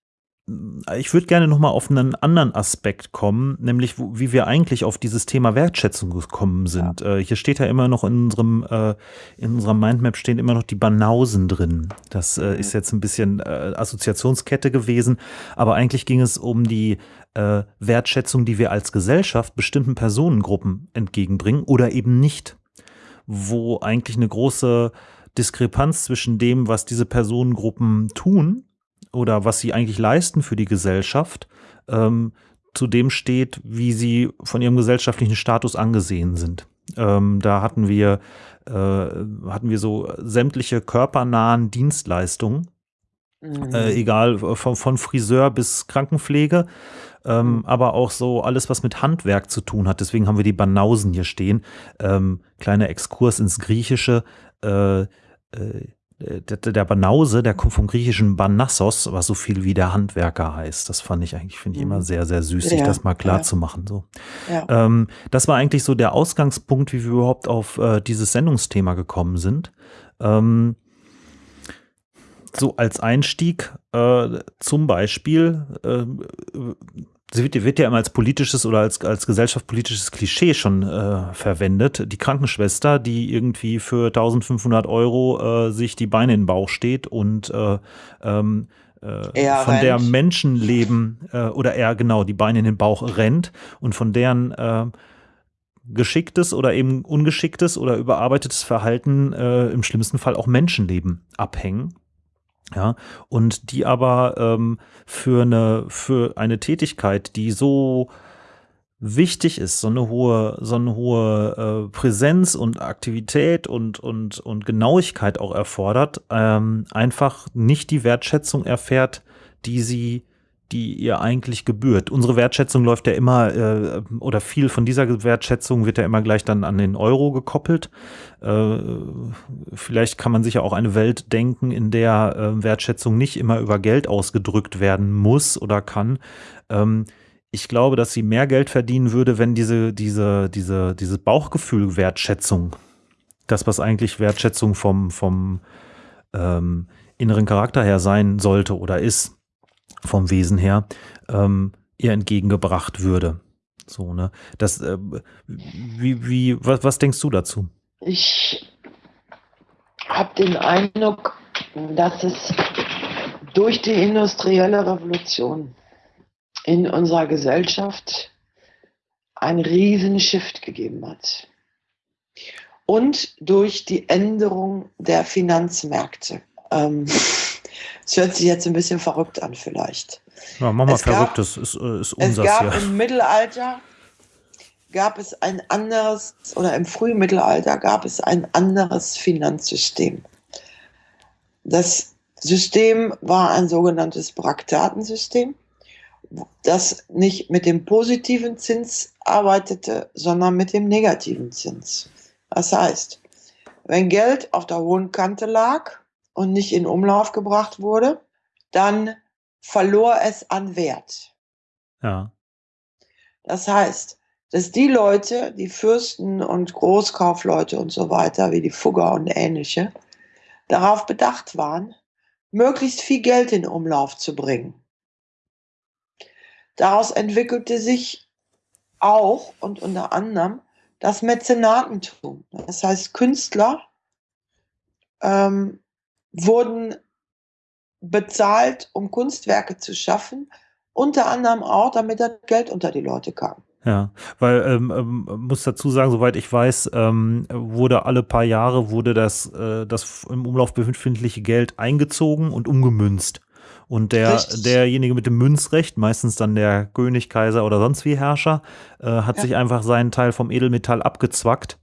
Ich würde gerne nochmal auf einen anderen Aspekt kommen, nämlich wie wir eigentlich auf dieses Thema Wertschätzung gekommen sind. Ja. Äh, hier steht ja immer noch in unserem, äh, in unserer Mindmap stehen immer noch die Banausen drin. Das äh, mhm. ist jetzt ein bisschen Assoziationskette gewesen, aber eigentlich ging es um die äh, Wertschätzung, die wir als Gesellschaft bestimmten Personengruppen entgegenbringen oder eben nicht. Wo eigentlich eine große Diskrepanz zwischen dem, was diese Personengruppen tun oder was sie eigentlich leisten für die Gesellschaft, ähm, zu dem steht, wie sie von ihrem gesellschaftlichen Status angesehen sind. Ähm, da hatten wir, äh, hatten wir so sämtliche körpernahen Dienstleistungen, mhm. äh, egal von, von Friseur bis Krankenpflege, ähm, mhm. aber auch so alles, was mit Handwerk zu tun hat. Deswegen haben wir die Banausen hier stehen. Ähm, kleiner Exkurs ins Griechische. Äh, äh, der, der Banause, der kommt vom griechischen Banassos, was so viel wie der Handwerker heißt. Das fand ich eigentlich, finde ich immer mhm. sehr, sehr süß, sich das mal klar ja. zu machen. So. Ja. Ähm, das war eigentlich so der Ausgangspunkt, wie wir überhaupt auf äh, dieses Sendungsthema gekommen sind. Ähm, so als Einstieg äh, zum Beispiel äh, sie wird, wird, ja immer als politisches oder als, als gesellschaftspolitisches Klischee schon äh, verwendet. Die Krankenschwester, die irgendwie für 1500 Euro äh, sich die Beine in den Bauch steht und äh, ähm, äh, von rennt. der Menschenleben äh, oder eher genau die Beine in den Bauch rennt und von deren äh, geschicktes oder eben ungeschicktes oder überarbeitetes Verhalten im schlimmsten Fall auch Menschenleben abhängen. Ja, und die aber ähm, für, eine, für eine Tätigkeit, die so wichtig ist, so eine hohe, so eine hohe äh, Präsenz und Aktivität und, und, und Genauigkeit auch erfordert, ähm, einfach nicht die Wertschätzung erfährt, die sie die ihr eigentlich gebührt. Unsere Wertschätzung läuft ja immer, äh, oder viel von dieser Wertschätzung wird ja immer gleich dann an den Euro gekoppelt. Äh, vielleicht kann man sich ja auch eine Welt denken, in der äh, Wertschätzung nicht immer über Geld ausgedrückt werden muss oder kann. Ähm, ich glaube, dass sie mehr Geld verdienen würde, wenn diese, diese, diese, diese Bauchgefühl Wertschätzung, das, was eigentlich Wertschätzung vom, vom ähm, inneren Charakter her sein sollte oder ist, vom Wesen her, ähm, ihr entgegengebracht würde. So, ne? Das, äh, wie, wie, was, was denkst du dazu? Ich habe den Eindruck, dass es durch die industrielle Revolution in unserer Gesellschaft einen riesen Shift gegeben hat. Und durch die Änderung der Finanzmärkte. Ähm, es hört sich jetzt ein bisschen verrückt an vielleicht. Ja, mach mal es verrückt, gab, das ist, äh, ist unser Es gab hier. im Mittelalter gab es ein anderes, oder im frühen Mittelalter gab es ein anderes Finanzsystem. Das System war ein sogenanntes Braktatensystem, das nicht mit dem positiven Zins arbeitete, sondern mit dem negativen Zins. Das heißt, wenn Geld auf der hohen Kante lag und nicht in Umlauf gebracht wurde, dann verlor es an Wert. Ja. Das heißt, dass die Leute, die Fürsten und Großkaufleute und so weiter, wie die Fugger und ähnliche, darauf bedacht waren, möglichst viel Geld in Umlauf zu bringen. Daraus entwickelte sich auch und unter anderem das Mäzenatentum. Das heißt, Künstler ähm, wurden bezahlt, um Kunstwerke zu schaffen, unter anderem auch, damit das Geld unter die Leute kam. Ja, weil ähm, ähm, muss dazu sagen, soweit ich weiß, ähm, wurde alle paar Jahre wurde das, äh, das im Umlauf befindliche Geld eingezogen und umgemünzt. Und der, derjenige mit dem Münzrecht, meistens dann der König, Kaiser oder sonst wie Herrscher, äh, hat ja. sich einfach seinen Teil vom Edelmetall abgezwackt,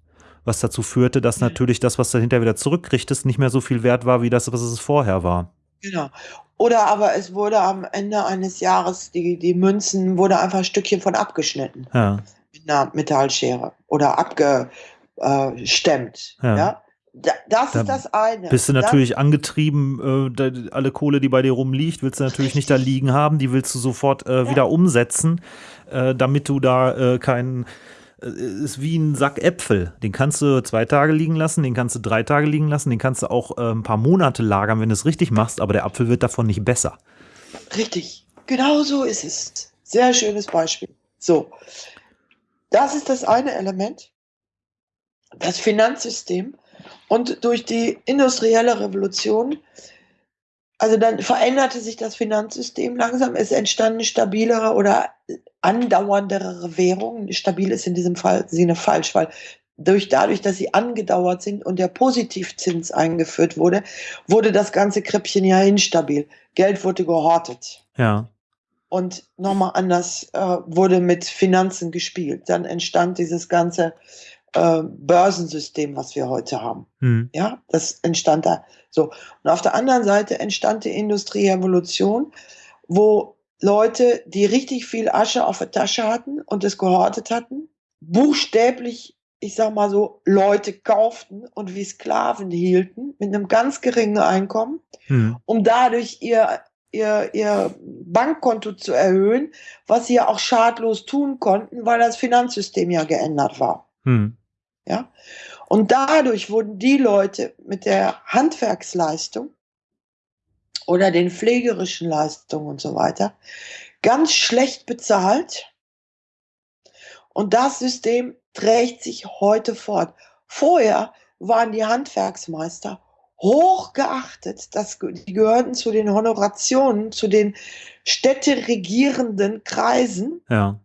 was dazu führte, dass ja. natürlich das, was dahinter wieder zurückkriegtest, nicht mehr so viel wert war, wie das, was es vorher war. Genau. Oder aber es wurde am Ende eines Jahres, die, die Münzen, wurde einfach ein Stückchen von abgeschnitten. Ja. Mit einer Metallschere. Oder abgestemmt. Ja. ja? das da ist das eine. Bist du natürlich Dann, angetrieben, äh, alle Kohle, die bei dir rumliegt, willst du natürlich nicht da liegen haben, die willst du sofort äh, ja. wieder umsetzen, äh, damit du da äh, keinen äh, ist wie ein Sack Äpfel. Den kannst du zwei Tage liegen lassen, den kannst du drei Tage liegen lassen, den kannst du auch äh, ein paar Monate lagern, wenn du es richtig machst, aber der Apfel wird davon nicht besser. Richtig, genau so ist es. Sehr schönes Beispiel. So, das ist das eine Element. Das Finanzsystem. Und durch die industrielle Revolution, also dann veränderte sich das Finanzsystem langsam. Es entstanden stabilere oder andauerndere Währungen. Stabil ist in diesem Fall Sinne falsch, weil durch, dadurch, dass sie angedauert sind und der Positivzins eingeführt wurde, wurde das ganze Krippchen ja instabil. Geld wurde gehortet. Ja. Und nochmal anders äh, wurde mit Finanzen gespielt. Dann entstand dieses ganze äh, Börsensystem, was wir heute haben. Hm. Ja, das entstand da. So. Und auf der anderen Seite entstand die Industrierevolution, wo Leute, die richtig viel Asche auf der Tasche hatten und es gehortet hatten, buchstäblich, ich sag mal so, Leute kauften und wie Sklaven hielten mit einem ganz geringen Einkommen, hm. um dadurch ihr, ihr, ihr Bankkonto zu erhöhen, was sie ja auch schadlos tun konnten, weil das Finanzsystem ja geändert war. Hm. Ja? Und dadurch wurden die Leute mit der Handwerksleistung oder den pflegerischen Leistungen und so weiter ganz schlecht bezahlt. Und das System trägt sich heute fort. Vorher waren die Handwerksmeister hoch geachtet. Das, die gehörten zu den Honorationen, zu den städteregierenden Kreisen. Ja.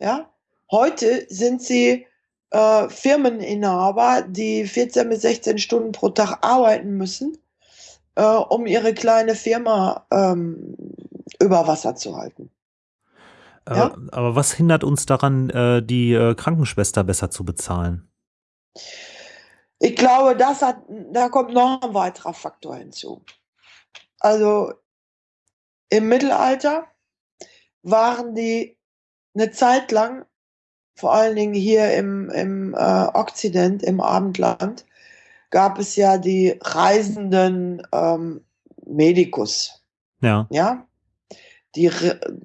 Ja. Heute sind sie äh, Firmeninhaber, die 14 bis 16 Stunden pro Tag arbeiten müssen äh, um ihre kleine Firma ähm, über Wasser zu halten. Aber, ja? aber was hindert uns daran, äh, die äh, Krankenschwester besser zu bezahlen? Ich glaube, das hat, da kommt noch ein weiterer Faktor hinzu. Also im Mittelalter waren die eine Zeit lang, vor allen Dingen hier im, im äh, Okzident, im Abendland, gab es ja die reisenden ähm, Medikus. Ja. Ja. Die,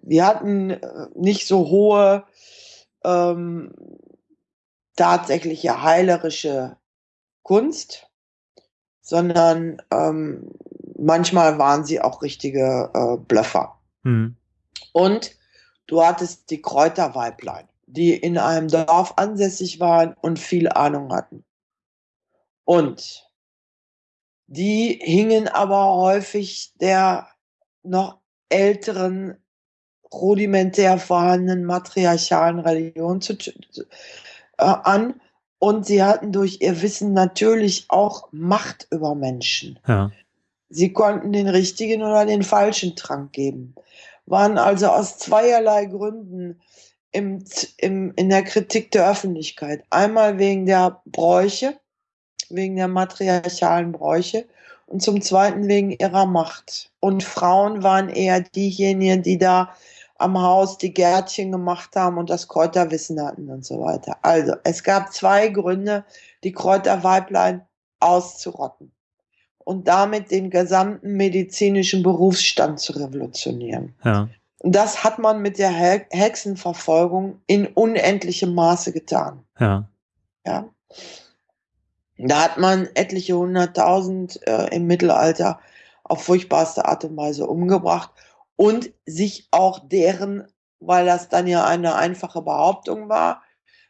die hatten äh, nicht so hohe ähm, tatsächliche heilerische Kunst, sondern ähm, manchmal waren sie auch richtige äh, Blöffer. Mhm. Und du hattest die Kräuterweiblein, die in einem Dorf ansässig waren und viel Ahnung hatten. Und die hingen aber häufig der noch älteren, rudimentär vorhandenen matriarchalen Religion zu, äh, an. Und sie hatten durch ihr Wissen natürlich auch Macht über Menschen. Ja. Sie konnten den richtigen oder den falschen Trank geben, waren also aus zweierlei Gründen im, im, in der Kritik der Öffentlichkeit. Einmal wegen der Bräuche, wegen der matriarchalen Bräuche und zum Zweiten wegen ihrer Macht. Und Frauen waren eher diejenigen, die da am Haus die Gärtchen gemacht haben und das Kräuterwissen hatten und so weiter. Also, es gab zwei Gründe, die Kräuterweiblein auszurotten und damit den gesamten medizinischen Berufsstand zu revolutionieren. Ja. Und das hat man mit der Hexenverfolgung in unendlichem Maße getan. Ja. Ja. Da hat man etliche hunderttausend äh, im Mittelalter auf furchtbarste Art und Weise umgebracht und sich auch deren, weil das dann ja eine einfache Behauptung war,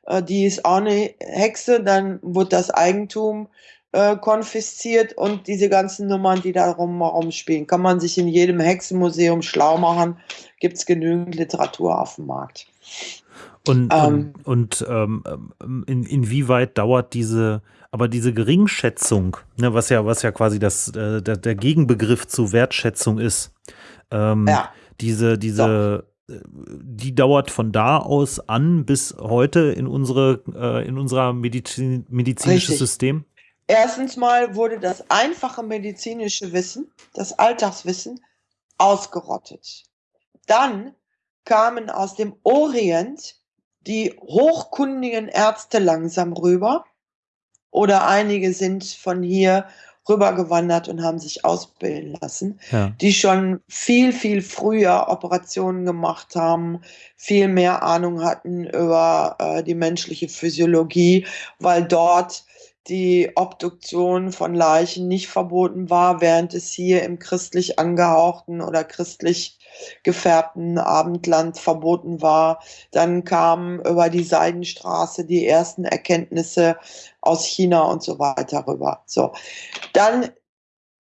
äh, die ist auch eine Hexe, dann wird das Eigentum äh, konfisziert und diese ganzen Nummern, die da rum, rumspielen, kann man sich in jedem Hexenmuseum schlau machen, gibt es genügend Literatur auf dem Markt. Und, ähm, und, und ähm, in, inwieweit dauert diese aber diese Geringschätzung, ne, was ja, was ja quasi das, äh, der, der, Gegenbegriff zu Wertschätzung ist, ähm, ja. diese, diese, so. Äh, die dauert von da aus an bis heute in unsere, äh, in unser Medizin, medizinisches Richtig. System? Erstens mal wurde das einfache medizinische Wissen, das Alltagswissen, ausgerottet. Dann kamen aus dem Orient die hochkundigen Ärzte langsam rüber oder einige sind von hier rübergewandert und haben sich ausbilden lassen, ja. die schon viel, viel früher Operationen gemacht haben, viel mehr Ahnung hatten über äh, die menschliche Physiologie, weil dort die Obduktion von Leichen nicht verboten war, während es hier im christlich angehauchten oder christlich gefärbten Abendland verboten war. Dann kamen über die Seidenstraße die ersten Erkenntnisse aus China und so weiter rüber. So. Dann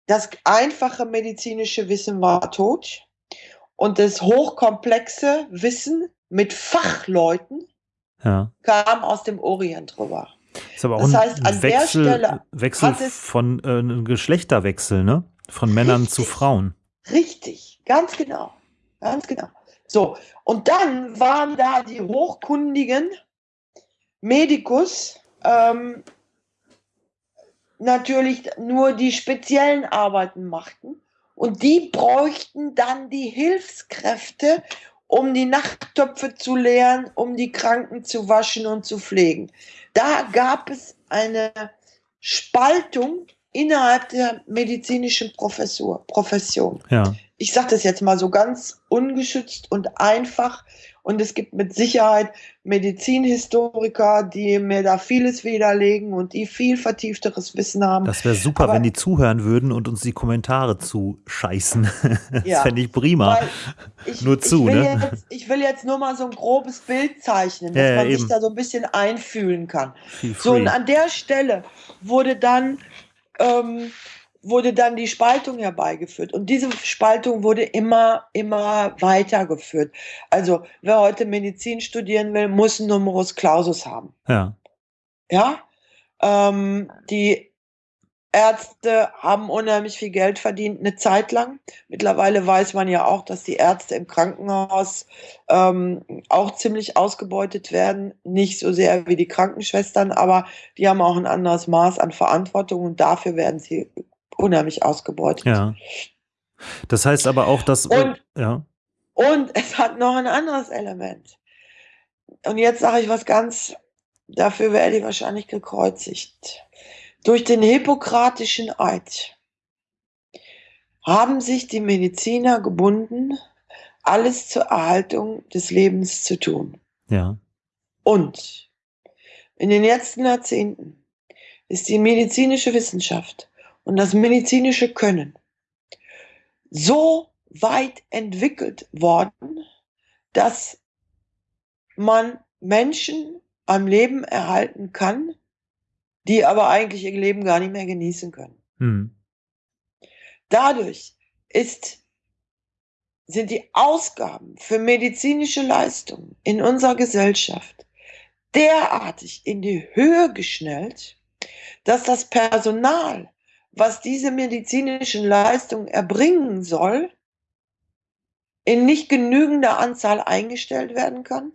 das einfache medizinische Wissen war tot und das hochkomplexe Wissen mit Fachleuten ja. kam aus dem Orient rüber. Ist aber auch das heißt, ein Wechsel, Wechsel von äh, Geschlechterwechsel, ne? Von Männern richtig, zu Frauen. Richtig, ganz genau. Ganz genau. So, und dann waren da die hochkundigen Medikus, ähm, natürlich nur die speziellen Arbeiten machten. Und die bräuchten dann die Hilfskräfte, um die Nachttöpfe zu leeren, um die Kranken zu waschen und zu pflegen. Da gab es eine Spaltung innerhalb der medizinischen Professur, Profession. Ja. Ich sage das jetzt mal so ganz ungeschützt und einfach. Und es gibt mit Sicherheit Medizinhistoriker, die mir da vieles widerlegen und die viel vertiefteres Wissen haben. Das wäre super, Aber, wenn die zuhören würden und uns die Kommentare zuscheißen. das ja, fände ich prima. Ich, nur zu, ich will, ne? jetzt, ich will jetzt nur mal so ein grobes Bild zeichnen, dass ja, man eben. sich da so ein bisschen einfühlen kann. So, und an der Stelle wurde dann ähm, wurde dann die Spaltung herbeigeführt. Und diese Spaltung wurde immer, immer weitergeführt. Also, wer heute Medizin studieren will, muss einen Numerus Clausus haben. Ja. Ja. Ähm, die Ärzte haben unheimlich viel Geld verdient, eine Zeit lang. Mittlerweile weiß man ja auch, dass die Ärzte im Krankenhaus ähm, auch ziemlich ausgebeutet werden. Nicht so sehr wie die Krankenschwestern, aber die haben auch ein anderes Maß an Verantwortung und dafür werden sie unheimlich ausgebeutet. Ja. Das heißt aber auch, dass. Und, ja. und es hat noch ein anderes Element. Und jetzt sage ich was ganz, dafür werde ich wahrscheinlich gekreuzigt. Durch den hippokratischen Eid haben sich die Mediziner gebunden, alles zur Erhaltung des Lebens zu tun. Ja. Und in den letzten Jahrzehnten ist die medizinische Wissenschaft und das medizinische Können so weit entwickelt worden, dass man Menschen am Leben erhalten kann, die aber eigentlich ihr Leben gar nicht mehr genießen können. Hm. Dadurch ist, sind die Ausgaben für medizinische Leistungen in unserer Gesellschaft derartig in die Höhe geschnellt, dass das Personal was diese medizinischen Leistungen erbringen soll, in nicht genügender Anzahl eingestellt werden kann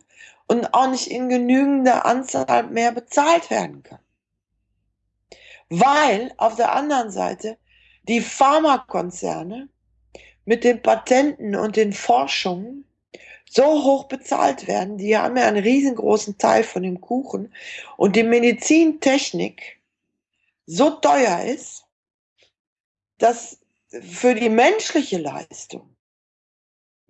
und auch nicht in genügender Anzahl mehr bezahlt werden kann. Weil auf der anderen Seite die Pharmakonzerne mit den Patenten und den Forschungen so hoch bezahlt werden. Die haben ja einen riesengroßen Teil von dem Kuchen. Und die Medizintechnik so teuer ist, dass für die menschliche Leistung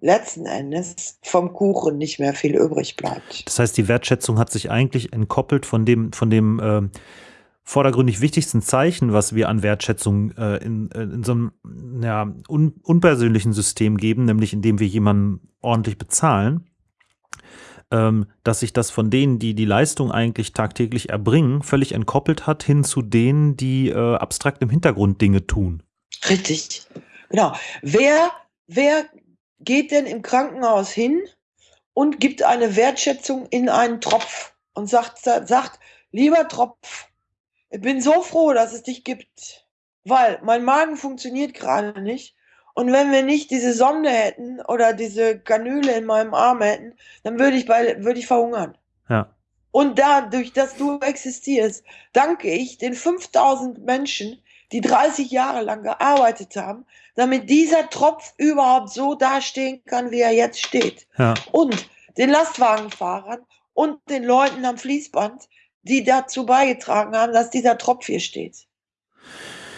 letzten Endes vom Kuchen nicht mehr viel übrig bleibt. Das heißt, die Wertschätzung hat sich eigentlich entkoppelt von dem, von dem äh, vordergründig wichtigsten Zeichen, was wir an Wertschätzung äh, in, in so einem ja, un, unpersönlichen System geben, nämlich indem wir jemanden ordentlich bezahlen, ähm, dass sich das von denen, die die Leistung eigentlich tagtäglich erbringen, völlig entkoppelt hat hin zu denen, die äh, abstrakt im Hintergrund Dinge tun. Richtig. Genau. Wer, wer geht denn im Krankenhaus hin und gibt eine Wertschätzung in einen Tropf und sagt, sagt, lieber Tropf, ich bin so froh, dass es dich gibt, weil mein Magen funktioniert gerade nicht. Und wenn wir nicht diese Sonde hätten oder diese Kanüle in meinem Arm hätten, dann würde ich, bei, würde ich verhungern. Ja. Und dadurch, dass du existierst, danke ich den 5000 Menschen, die 30 Jahre lang gearbeitet haben, damit dieser Tropf überhaupt so dastehen kann, wie er jetzt steht. Ja. Und den Lastwagenfahrern und den Leuten am Fließband, die dazu beigetragen haben, dass dieser Tropf hier steht.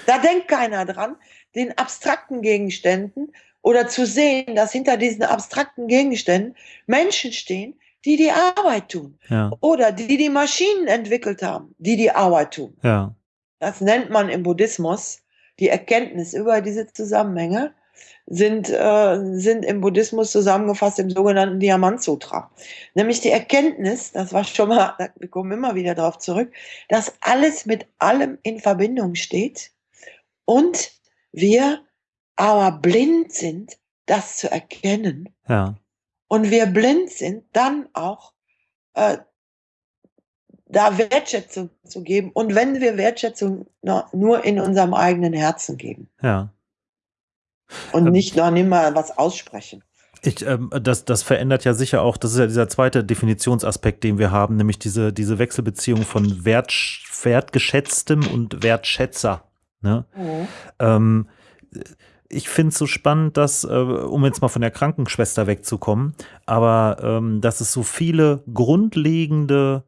Da denkt keiner dran, den abstrakten Gegenständen oder zu sehen, dass hinter diesen abstrakten Gegenständen Menschen stehen, die die Arbeit tun. Ja. Oder die die Maschinen entwickelt haben, die die Arbeit tun. Ja. Das nennt man im Buddhismus die Erkenntnis über diese Zusammenhänge sind, äh, sind im Buddhismus zusammengefasst im sogenannten Diamant Sutra. Nämlich die Erkenntnis, das war schon mal, wir kommen immer wieder darauf zurück, dass alles mit allem in Verbindung steht und wir aber blind sind, das zu erkennen. Ja. Und wir blind sind, dann auch äh, da Wertschätzung zu geben. Und wenn wir Wertschätzung nur in unserem eigenen Herzen geben. Ja. Und ähm, nicht noch nicht mal was aussprechen. Ich, ähm, das, das verändert ja sicher auch, das ist ja dieser zweite Definitionsaspekt, den wir haben, nämlich diese, diese Wechselbeziehung von Wert, Wertgeschätztem und Wertschätzer. Ne? Mhm. Ähm, ich finde es so spannend, dass, äh, um jetzt mal von der Krankenschwester wegzukommen, aber ähm, dass es so viele grundlegende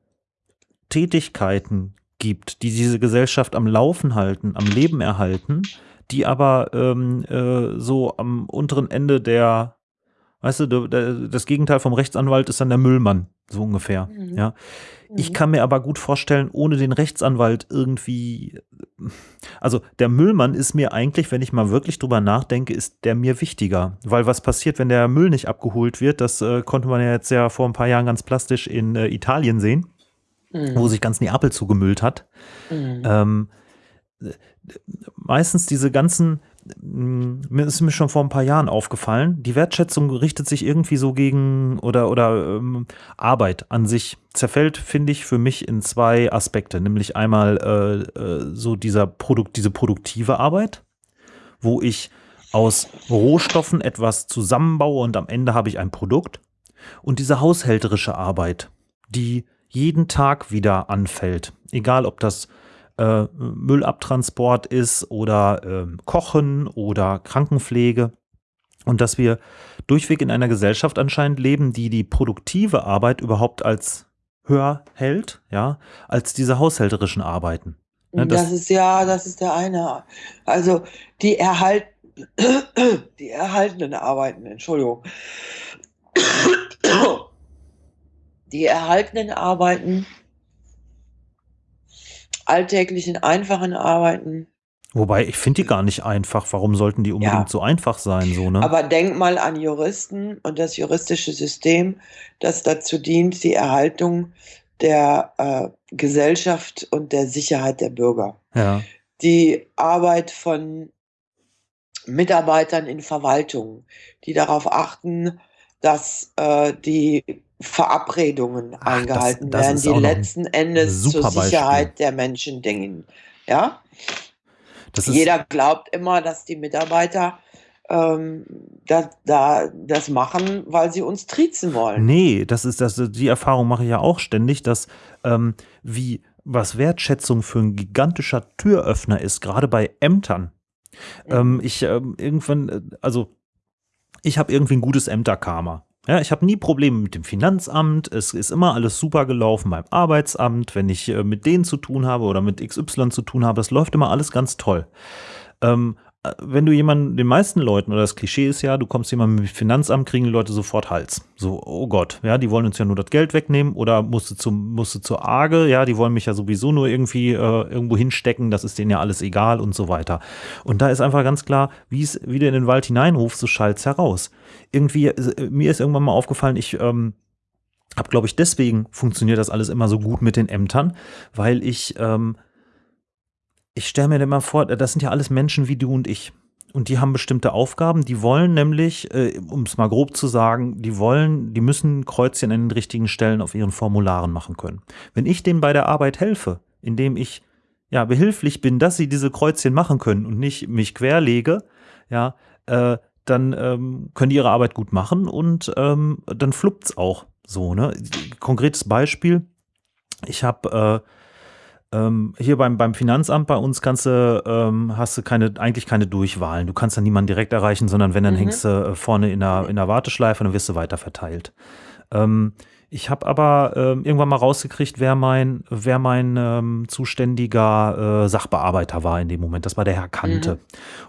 Tätigkeiten gibt, die diese Gesellschaft am Laufen halten, am Leben erhalten, die aber ähm, äh, so am unteren Ende der, weißt du, das Gegenteil vom Rechtsanwalt ist dann der Müllmann, so ungefähr. Mhm. Ja. Ich mhm. kann mir aber gut vorstellen, ohne den Rechtsanwalt irgendwie, also der Müllmann ist mir eigentlich, wenn ich mal wirklich drüber nachdenke, ist der mir wichtiger. Weil was passiert, wenn der Müll nicht abgeholt wird, das äh, konnte man ja jetzt ja vor ein paar Jahren ganz plastisch in äh, Italien sehen mhm. wo sich ganz Neapel zugemüllt hat. Mhm. Ähm, meistens diese ganzen, mm, mir ist mir schon vor ein paar Jahren aufgefallen, die Wertschätzung richtet sich irgendwie so gegen oder, oder ähm, Arbeit an sich zerfällt, finde ich, für mich in zwei Aspekte. Nämlich einmal äh, äh, so dieser Produkt, diese produktive Arbeit, wo ich aus Rohstoffen etwas zusammenbaue und am Ende habe ich ein Produkt. Und diese haushälterische Arbeit, die jeden Tag wieder anfällt. Egal, ob das äh, Müllabtransport ist oder äh, Kochen oder Krankenpflege. Und dass wir durchweg in einer Gesellschaft anscheinend leben, die die produktive Arbeit überhaupt als höher hält, ja, als diese haushälterischen Arbeiten. Ne, das, das, ist ja, das ist der eine. Also die erhalt, die erhaltenen Arbeiten, Entschuldigung die erhaltenen Arbeiten, alltäglichen, einfachen Arbeiten. Wobei, ich finde die gar nicht einfach. Warum sollten die unbedingt ja. so einfach sein? So, ne? Aber denk mal an Juristen und das juristische System, das dazu dient, die Erhaltung der äh, Gesellschaft und der Sicherheit der Bürger. Ja. Die Arbeit von Mitarbeitern in Verwaltungen, die darauf achten, dass äh, die Verabredungen Ach, eingehalten das, das werden, die letzten Endes zur Sicherheit Beispiel. der Menschen dienen. Ja? Jeder glaubt immer, dass die Mitarbeiter ähm, da, da, das machen, weil sie uns triezen wollen. Nee, das ist das, die Erfahrung mache ich ja auch ständig, dass ähm, wie was Wertschätzung für ein gigantischer Türöffner ist, gerade bei Ämtern. Mhm. Ähm, ich ähm, irgendwann, äh, also ich habe irgendwie ein gutes Ämterkarma. Ja, ich habe nie Probleme mit dem Finanzamt. Es ist immer alles super gelaufen beim Arbeitsamt, wenn ich äh, mit denen zu tun habe oder mit XY zu tun habe. Es läuft immer alles ganz toll. Ähm, wenn du jemanden, den meisten Leuten, oder das Klischee ist ja, du kommst jemandem mit Finanzamt, kriegen die Leute sofort Hals. So, oh Gott, ja, die wollen uns ja nur das Geld wegnehmen oder musst du, zum, musst du zur Arge, ja, die wollen mich ja sowieso nur irgendwie äh, irgendwo hinstecken, das ist denen ja alles egal und so weiter. Und da ist einfach ganz klar, wie es wieder in den Wald hineinruft, so schallt's heraus. Irgendwie, äh, mir ist irgendwann mal aufgefallen, ich, ähm, habe, glaube ich, deswegen funktioniert das alles immer so gut mit den Ämtern, weil ich ähm, ich stelle mir immer vor, das sind ja alles Menschen wie du und ich. Und die haben bestimmte Aufgaben. Die wollen nämlich, äh, um es mal grob zu sagen, die wollen, die müssen Kreuzchen an den richtigen Stellen auf ihren Formularen machen können. Wenn ich denen bei der Arbeit helfe, indem ich ja behilflich bin, dass sie diese Kreuzchen machen können und nicht mich querlege, ja, äh, dann ähm, können die ihre Arbeit gut machen und ähm, dann fluppt's auch so. Ne? Konkretes Beispiel: Ich habe äh, ähm, hier beim, beim Finanzamt bei uns kannst du, ähm, hast du keine, eigentlich keine Durchwahlen. Du kannst dann niemanden direkt erreichen, sondern wenn, dann mhm. hängst du äh, vorne in der, in der Warteschleife und dann wirst du weiter verteilt. Ähm, ich habe aber ähm, irgendwann mal rausgekriegt, wer mein, wer mein ähm, zuständiger äh, Sachbearbeiter war in dem Moment. Das war der Herr Kante. Mhm.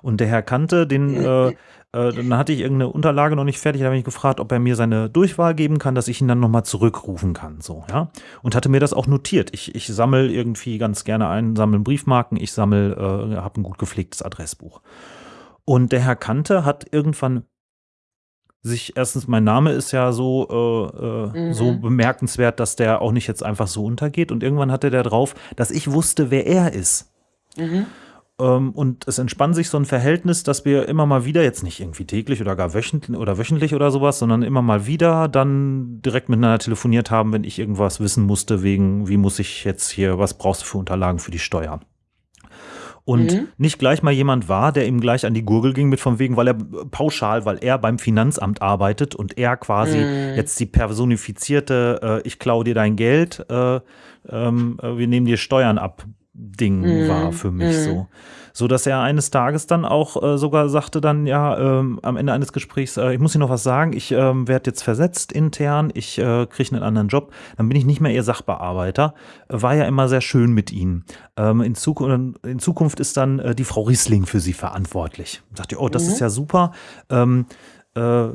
Und der Herr Kante, den, äh, äh, dann hatte ich irgendeine Unterlage noch nicht fertig, da habe ich gefragt, ob er mir seine Durchwahl geben kann, dass ich ihn dann nochmal zurückrufen kann. So, ja. Und hatte mir das auch notiert. Ich, ich sammle irgendwie ganz gerne ein, sammle Briefmarken, ich sammle, äh, habe ein gut gepflegtes Adressbuch. Und der Herr Kante hat irgendwann sich, erstens, mein Name ist ja so, äh, äh, mhm. so bemerkenswert, dass der auch nicht jetzt einfach so untergeht. Und irgendwann hatte der drauf, dass ich wusste, wer er ist. Mhm. Ähm, und es entspann sich so ein Verhältnis, dass wir immer mal wieder, jetzt nicht irgendwie täglich oder gar wöchentlich oder wöchentlich oder sowas, sondern immer mal wieder dann direkt miteinander telefoniert haben, wenn ich irgendwas wissen musste, wegen, wie muss ich jetzt hier, was brauchst du für Unterlagen für die Steuer? und mhm. nicht gleich mal jemand war, der ihm gleich an die Gurgel ging mit von wegen, weil er pauschal, weil er beim Finanzamt arbeitet und er quasi mhm. jetzt die personifizierte, äh, ich klaue dir dein Geld, äh, ähm, äh, wir nehmen dir Steuern ab Ding mhm. war für mich mhm. so. So dass er eines Tages dann auch äh, sogar sagte dann, ja, ähm, am Ende eines Gesprächs, äh, ich muss Ihnen noch was sagen, ich ähm, werde jetzt versetzt intern, ich äh, kriege einen anderen Job, dann bin ich nicht mehr Ihr Sachbearbeiter. War ja immer sehr schön mit Ihnen. Ähm, in, Zukunft, in, Zukunft, ist dann äh, die Frau Riesling für Sie verantwortlich. Sagt ihr, oh, das mhm. ist ja super. Ähm, äh,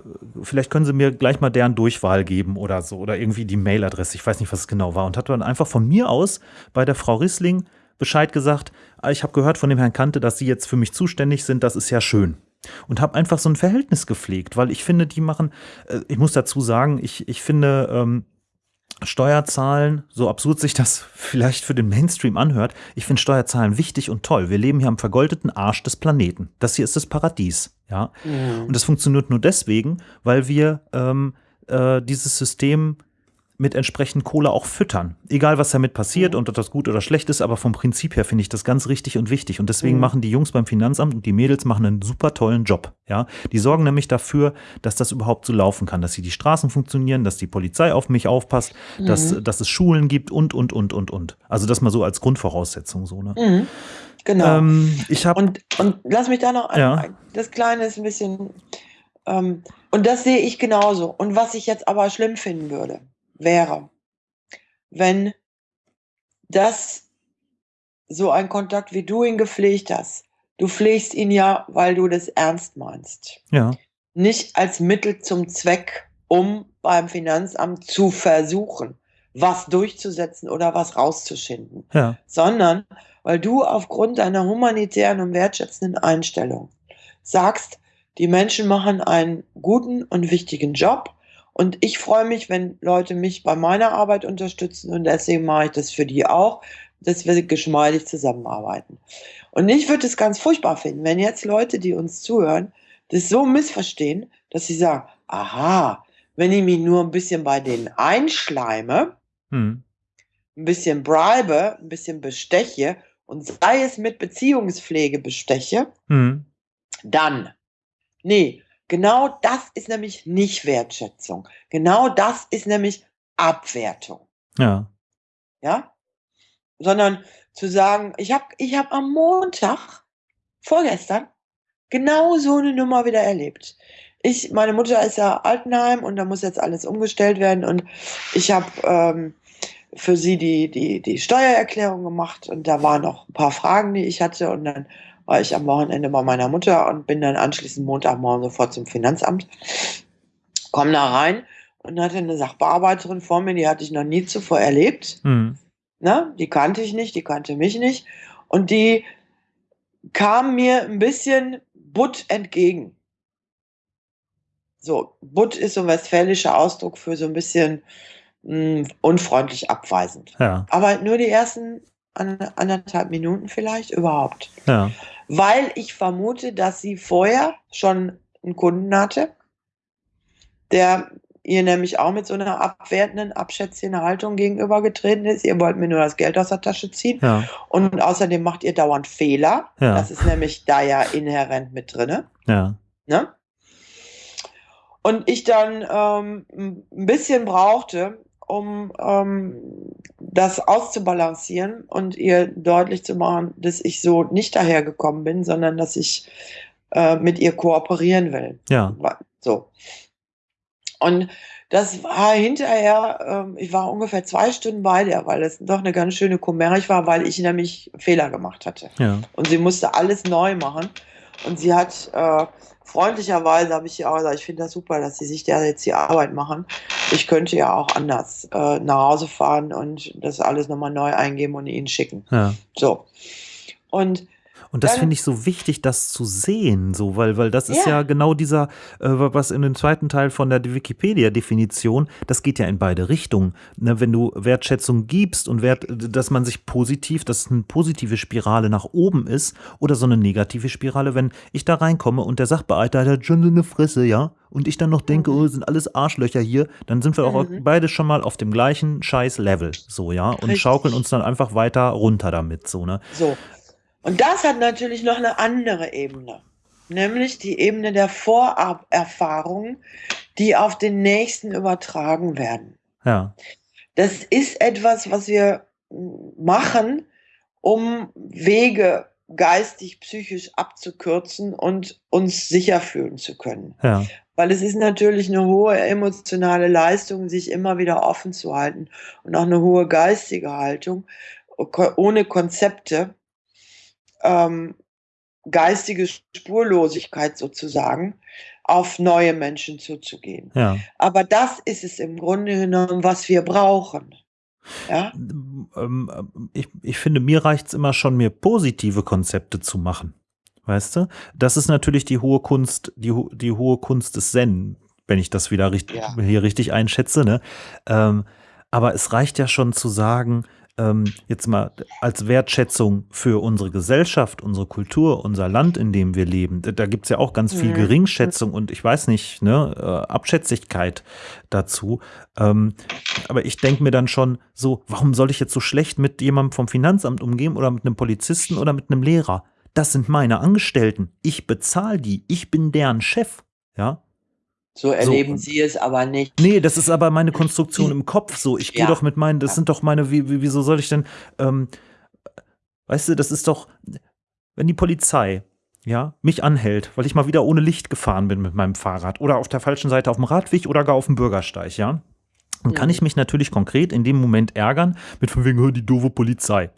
vielleicht können Sie mir gleich mal deren Durchwahl geben oder so oder irgendwie die Mailadresse. Ich weiß nicht, was es genau war. Und hat dann einfach von mir aus bei der Frau Rissling Bescheid gesagt, ah, ich habe gehört von dem Herrn Kante, dass Sie jetzt für mich zuständig sind, das ist ja schön. Und habe einfach so ein Verhältnis gepflegt, weil ich finde, die machen, äh, ich muss dazu sagen, ich, ich finde, ähm, Steuerzahlen, so absurd sich das vielleicht für den Mainstream anhört, ich finde Steuerzahlen wichtig und toll. Wir leben hier am vergoldeten Arsch des Planeten. Das hier ist das Paradies, ja. Mhm. Und das funktioniert nur deswegen, weil wir ähm, äh, dieses System mit entsprechend Kohle auch füttern. Egal, was damit passiert mhm. und ob das gut oder schlecht ist, aber vom Prinzip her finde ich das ganz richtig und wichtig. Und deswegen mhm. machen die Jungs beim Finanzamt und die Mädels machen einen super tollen Job. Ja, die sorgen nämlich dafür, dass das überhaupt so laufen kann, dass sie die Straßen funktionieren, dass die Polizei auf mich aufpasst, mhm. dass, dass es Schulen gibt und, und, und, und, und. Also das mal so als Grundvoraussetzung so, ne? Mhm. Genau. Ähm, ich hab, und, und lass mich da noch ja. ein, das Kleine ist ein bisschen, ähm, und das sehe ich genauso. Und was ich jetzt aber schlimm finden würde, wäre, wenn das so ein Kontakt, wie du ihn gepflegt hast, du pflegst ihn ja, weil du das ernst meinst. Ja. Nicht als Mittel zum Zweck, um beim Finanzamt zu versuchen, was durchzusetzen oder was rauszuschinden, ja. sondern weil du aufgrund deiner humanitären und wertschätzenden Einstellung sagst, die Menschen machen einen guten und wichtigen Job und ich freue mich, wenn Leute mich bei meiner Arbeit unterstützen und deswegen mache ich das für die auch, dass wir geschmeidig zusammenarbeiten. Und ich würde es ganz furchtbar finden, wenn jetzt Leute, die uns zuhören, das so missverstehen, dass sie sagen, aha, wenn ich mich nur ein bisschen bei denen einschleime, hm. ein bisschen bribe, ein bisschen besteche und sei es mit Beziehungspflege besteche, hm. dann, nee, Genau das ist nämlich nicht Wertschätzung. Genau das ist nämlich Abwertung. Ja. Ja? Sondern zu sagen, ich habe ich hab am Montag, vorgestern, genau so eine Nummer wieder erlebt. ich, meine Mutter ist ja Altenheim und da muss jetzt alles umgestellt werden und ich habe ähm, für sie die, die, die Steuererklärung gemacht und da waren noch ein paar Fragen, die ich hatte und dann war ich am Wochenende bei meiner Mutter und bin dann anschließend Montagmorgen sofort zum Finanzamt, komm da rein und hatte eine Sachbearbeiterin vor mir, die hatte ich noch nie zuvor erlebt. Mhm. Ne? Die kannte ich nicht, die kannte mich nicht und die kam mir ein bisschen butt entgegen. So, butt ist so ein westfälischer Ausdruck für so ein bisschen mh, hm, unfreundlich abweisend. Ja. Aber nur die ersten anderthalb Minuten vielleicht überhaupt. Ja. Weil ich vermute, dass sie vorher schon einen Kunden hatte, der ihr nämlich auch mit so einer abwertenden, abschätzenden Haltung gegenübergetreten ist. Ihr wollt mir nur das Geld aus der Tasche ziehen. Ja. Und außerdem macht ihr dauernd Fehler. Ja. Das ist nämlich da ja inhärent mit drin. Ja. Ne? Und ich dann ähm, ein bisschen brauchte, um ähm, das auszubalancieren und ihr deutlich zu machen, dass ich so nicht dahergekommen bin, sondern dass ich äh, mit ihr kooperieren will. Ja. So. Und das war hinterher, äh, ich war ungefähr zwei Stunden bei der, weil es doch eine ganz schöne Kommerch war, weil ich nämlich Fehler gemacht hatte. Ja. Und sie musste alles neu machen. Und sie hat äh, freundlicherweise, habe ich ja auch gesagt, ich finde das super, dass sie sich da jetzt die Arbeit machen. Ich könnte ja auch anders äh, nach Hause fahren und das alles nochmal neu eingeben und ihnen schicken. Ja. So. Und und das finde ich so wichtig, das zu sehen, so, weil, weil das ist ja, ja genau dieser, äh, was in dem zweiten Teil von der Wikipedia-Definition, das geht ja in beide Richtungen. Ne, wenn du Wertschätzung gibst und Wert, dass man sich positiv, dass eine positive Spirale nach oben ist oder so eine negative Spirale, wenn ich da reinkomme und der Sachbearbeiter hat schon so eine Fresse, ja, und ich dann noch denke, mhm. oh, sind alles Arschlöcher hier, dann sind wir auch mhm. beide schon mal auf dem gleichen scheiß Level, so, ja, und Richtig. schaukeln uns dann einfach weiter runter damit, so, ne? So. Und das hat natürlich noch eine andere Ebene, nämlich die Ebene der Vorerfahrungen, die auf den Nächsten übertragen werden. Ja. Das ist etwas, was wir machen, um Wege geistig, psychisch abzukürzen und uns sicher fühlen zu können. Ja. Weil es ist natürlich eine hohe emotionale Leistung, sich immer wieder offen zu halten und auch eine hohe geistige Haltung ohne Konzepte ähm, geistige Spurlosigkeit sozusagen auf neue Menschen zuzugehen. Ja. Aber das ist es im Grunde genommen, was wir brauchen. Ja? Ähm, ich, ich finde, mir reicht es immer schon, mir positive Konzepte zu machen. Weißt du? Das ist natürlich die hohe Kunst, die, die hohe Kunst des Zen, wenn ich das wieder richtig, ja. hier richtig einschätze. Ne? Ähm, aber es reicht ja schon zu sagen, ähm, jetzt mal als Wertschätzung für unsere Gesellschaft, unsere Kultur, unser Land, in dem wir leben, da gibt es ja auch ganz viel. Geringschätzung und ich weiß nicht, ne, äh, Abschätzigkeit dazu. Ähm, aber ich denke mir dann schon so, warum soll ich jetzt so schlecht mit jemandem vom Finanzamt umgehen oder mit einem Polizisten oder mit einem Lehrer? Das sind meine Angestellten. Ich bezahle die. Ich bin deren Chef. Ja. So erleben so. sie es aber nicht. Nee, das ist aber meine Konstruktion im Kopf so. Ich gehe ja. doch mit meinen, das ja. sind doch meine, wie, wie, wieso soll ich denn, ähm, weißt du, das ist doch, wenn die Polizei, ja, mich anhält, weil ich mal wieder ohne Licht gefahren bin mit meinem Fahrrad oder auf der falschen Seite auf dem Radweg oder gar auf dem Bürgersteig, ja, dann kann mhm. ich mich natürlich konkret in dem Moment ärgern mit von wegen, die doofe Polizei.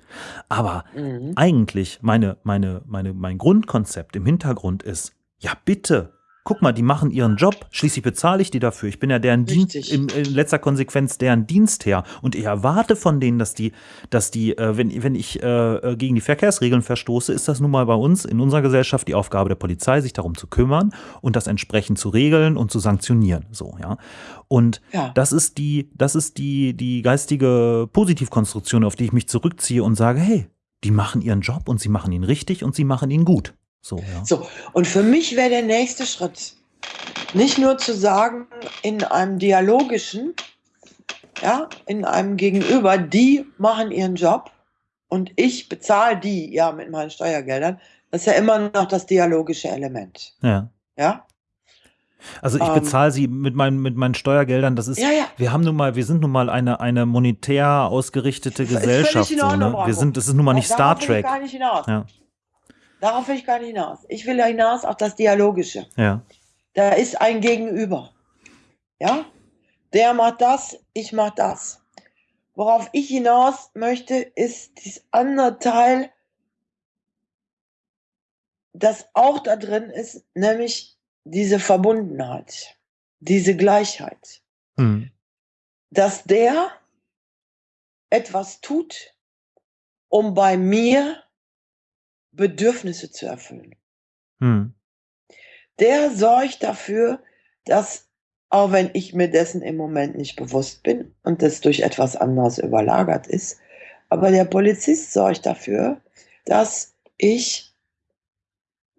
Aber mhm. eigentlich meine, meine, meine, mein Grundkonzept im Hintergrund ist, ja bitte, guck mal, die machen ihren Job, schließlich bezahle ich die dafür. Ich bin ja deren Dienst, in, in, letzter Konsequenz deren Dienstherr. Und ich erwarte von denen, dass die, dass die, äh, wenn, wenn ich äh, äh, gegen die Verkehrsregeln verstoße, ist das nun mal bei uns in unserer Gesellschaft die Aufgabe der Polizei, sich darum zu kümmern und das entsprechend zu regeln und zu sanktionieren. So, ja. Und ja. das ist die, das ist die, die geistige Positivkonstruktion, auf die ich mich zurückziehe und sage, hey, die machen ihren Job und sie machen ihn richtig und sie machen ihn gut. So, ja. so, und für mich wäre der nächste Schritt, nicht nur zu sagen, in einem dialogischen, ja, in einem Gegenüber, die machen ihren Job und ich bezahle die ja mit meinen Steuergeldern. Das ist ja immer noch das dialogische Element. Ja. Ja. Also ich ähm, bezahle sie mit meinen, mit meinen Steuergeldern. Das ist, ja, ja. wir haben nun mal, wir sind nun mal eine, eine monetär ausgerichtete Gesellschaft. So, ne? Wir sind, das ist nun mal nicht Star Trek. Ja. Darauf will ich gar nicht hinaus. Ich will hinaus auf das Dialogische. Ja. Da ist ein Gegenüber. Ja? Der macht das, ich mach das. Worauf ich hinaus möchte, ist dieses andere Teil, das auch da drin ist, nämlich diese Verbundenheit, diese Gleichheit. Mhm. Dass der etwas tut, um bei mir Bedürfnisse zu erfüllen. Mhm. Der sorgt dafür, dass, auch wenn ich mir dessen im Moment nicht bewusst bin und das durch etwas anderes überlagert ist, aber der Polizist sorgt dafür, dass ich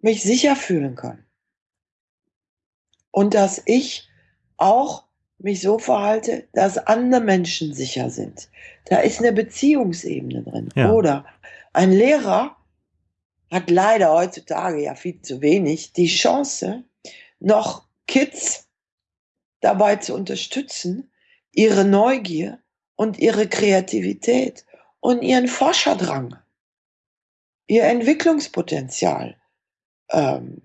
mich sicher fühlen kann. Und dass ich auch mich so verhalte, dass andere Menschen sicher sind. Da ist eine Beziehungsebene drin. Ja. Oder ein Lehrer hat leider heutzutage ja viel zu wenig die Chance, noch Kids dabei zu unterstützen, ihre Neugier und ihre Kreativität und ihren Forscherdrang, ihr Entwicklungspotenzial ähm,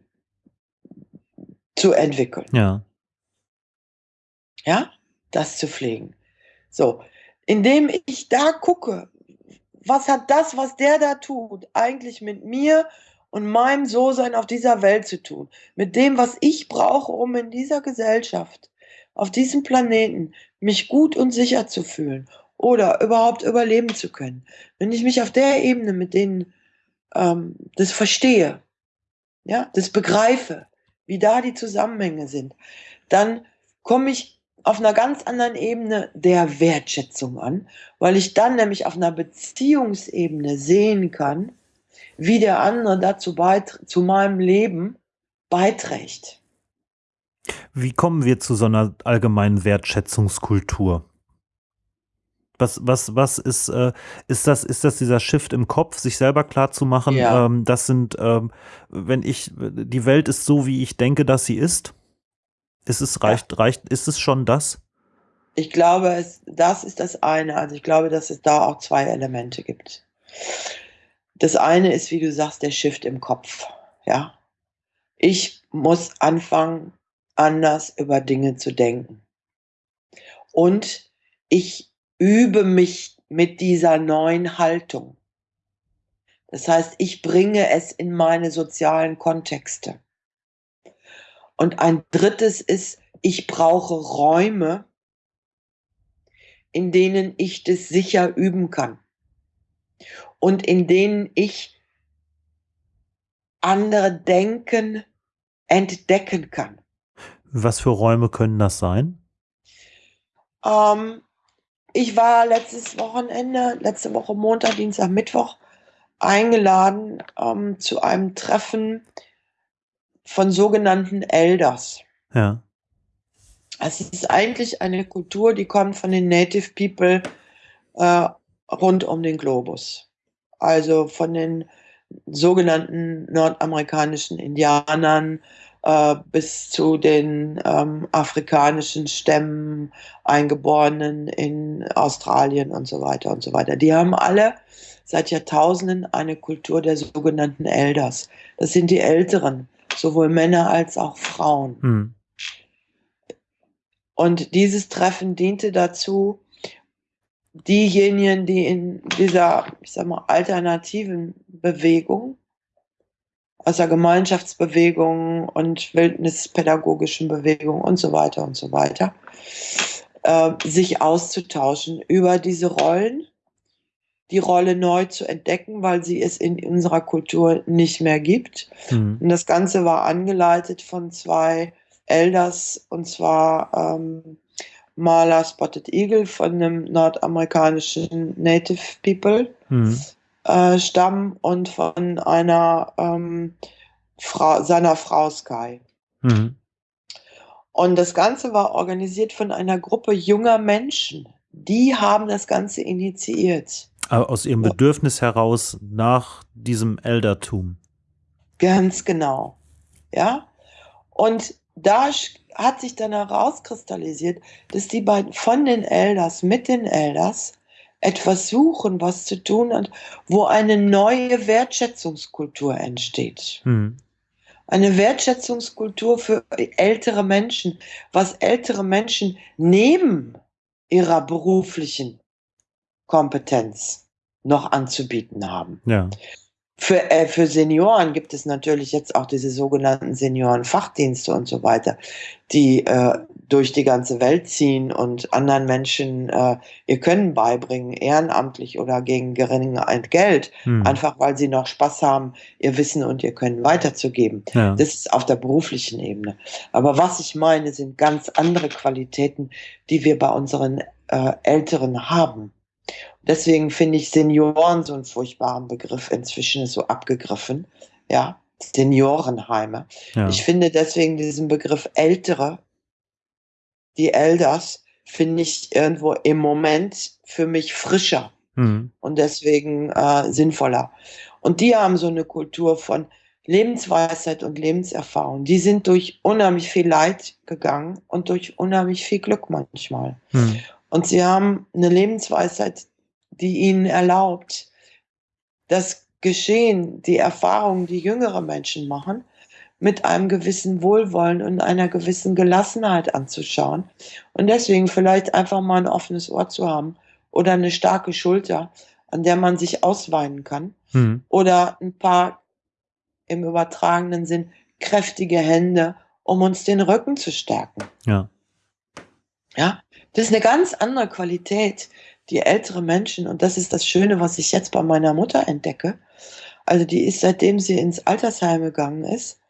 zu entwickeln. Ja. Ja, das zu pflegen. So, indem ich da gucke, was hat das, was der da tut, eigentlich mit mir und meinem So-Sein auf dieser Welt zu tun? Mit dem, was ich brauche, um in dieser Gesellschaft, auf diesem Planeten, mich gut und sicher zu fühlen oder überhaupt überleben zu können. Wenn ich mich auf der Ebene mit denen ähm, das verstehe, ja, das begreife, wie da die Zusammenhänge sind, dann komme ich auf einer ganz anderen Ebene der Wertschätzung an, weil ich dann nämlich auf einer Beziehungsebene sehen kann, wie der andere dazu zu meinem Leben beiträgt. Wie kommen wir zu so einer allgemeinen Wertschätzungskultur? Was, was, was ist, äh, ist das, ist das dieser Shift im Kopf, sich selber klar zu machen? Ja. Ähm, das sind, ähm, wenn ich, die Welt ist so, wie ich denke, dass sie ist. Ist es reicht, ja. reicht, ist es schon das? Ich glaube, es, das ist das eine. Also ich glaube, dass es da auch zwei Elemente gibt. Das eine ist, wie du sagst, der Shift im Kopf. Ja. Ich muss anfangen, anders über Dinge zu denken. Und ich übe mich mit dieser neuen Haltung. Das heißt, ich bringe es in meine sozialen Kontexte. Und ein drittes ist, ich brauche Räume, in denen ich das sicher üben kann und in denen ich andere Denken entdecken kann. Was für Räume können das sein? Ähm, ich war letztes Wochenende, letzte Woche Montag, Dienstag, Mittwoch eingeladen ähm, zu einem Treffen von sogenannten Elders. Ja. Es ist eigentlich eine Kultur, die kommt von den Native People äh, rund um den Globus. Also von den sogenannten nordamerikanischen Indianern äh, bis zu den ähm, afrikanischen Stämmen, Eingeborenen in Australien und so weiter und so weiter. Die haben alle seit Jahrtausenden eine Kultur der sogenannten Elders. Das sind die Älteren, sowohl Männer als auch Frauen. Hm. Und dieses Treffen diente dazu, diejenigen, die in dieser, ich sag mal, alternativen Bewegung, aus der Gemeinschaftsbewegung und wildnispädagogischen Bewegung und so weiter und so weiter, äh, sich auszutauschen über diese Rollen die Rolle neu zu entdecken, weil sie es in unserer Kultur nicht mehr gibt. Mhm. Und das Ganze war angeleitet von zwei Elders, und zwar ähm, Marla Spotted Eagle von einem nordamerikanischen Native People mhm. äh, Stamm und von einer ähm, Frau, seiner Frau Sky. Mhm. Und das Ganze war organisiert von einer Gruppe junger Menschen. Die haben das Ganze initiiert aus ihrem Bedürfnis heraus nach diesem Eldertum. Ganz genau. Ja. Und da hat sich dann herauskristallisiert, dass die beiden von den Elders mit den Elders etwas suchen, was zu tun hat, wo eine neue Wertschätzungskultur entsteht. Hm. eine Wertschätzungskultur für ältere Menschen, was ältere Menschen neben ihrer beruflichen Kompetenz noch anzubieten haben. Ja. Für, äh, für Senioren gibt es natürlich jetzt auch diese sogenannten Seniorenfachdienste und so weiter, die äh, durch die ganze Welt ziehen und anderen Menschen äh, ihr Können beibringen, ehrenamtlich oder gegen geringe Entgelt, Hm. einfach weil sie noch Spaß haben, ihr Wissen und ihr Können weiterzugeben. Ja. Das ist auf der beruflichen Ebene. Aber was ich meine, sind ganz andere Qualitäten, die wir bei unseren äh, Älteren haben. Deswegen finde ich Senioren so einen furchtbaren Begriff. Inzwischen ist so abgegriffen. Ja, Seniorenheime. ja. Ich finde deswegen diesen Begriff Ältere, die Elders, finde ich irgendwo im Moment für mich frischer Hm. und deswegen äh, sinnvoller. Und die haben so eine Kultur von Lebensweisheit und Lebenserfahrung. Die sind durch unheimlich viel Leid gegangen und durch unheimlich viel Glück manchmal. Hm. Und sie haben eine Lebensweisheit, die ihnen erlaubt, das Geschehen, die Erfahrungen, die jüngere Menschen machen, mit einem gewissen Wohlwollen und einer gewissen Gelassenheit anzuschauen. Und deswegen vielleicht einfach mal ein offenes Ohr zu haben oder eine starke Schulter, an der man sich ausweinen kann. Hm. Oder ein paar im übertragenen Sinn kräftige Hände, um uns den Rücken zu stärken. Ja. Ja, das ist eine ganz andere Qualität, die ältere Menschen, und das ist das Schöne, was ich jetzt bei meiner Mutter entdecke. Also die ist, seitdem sie ins Altersheim gegangen ist,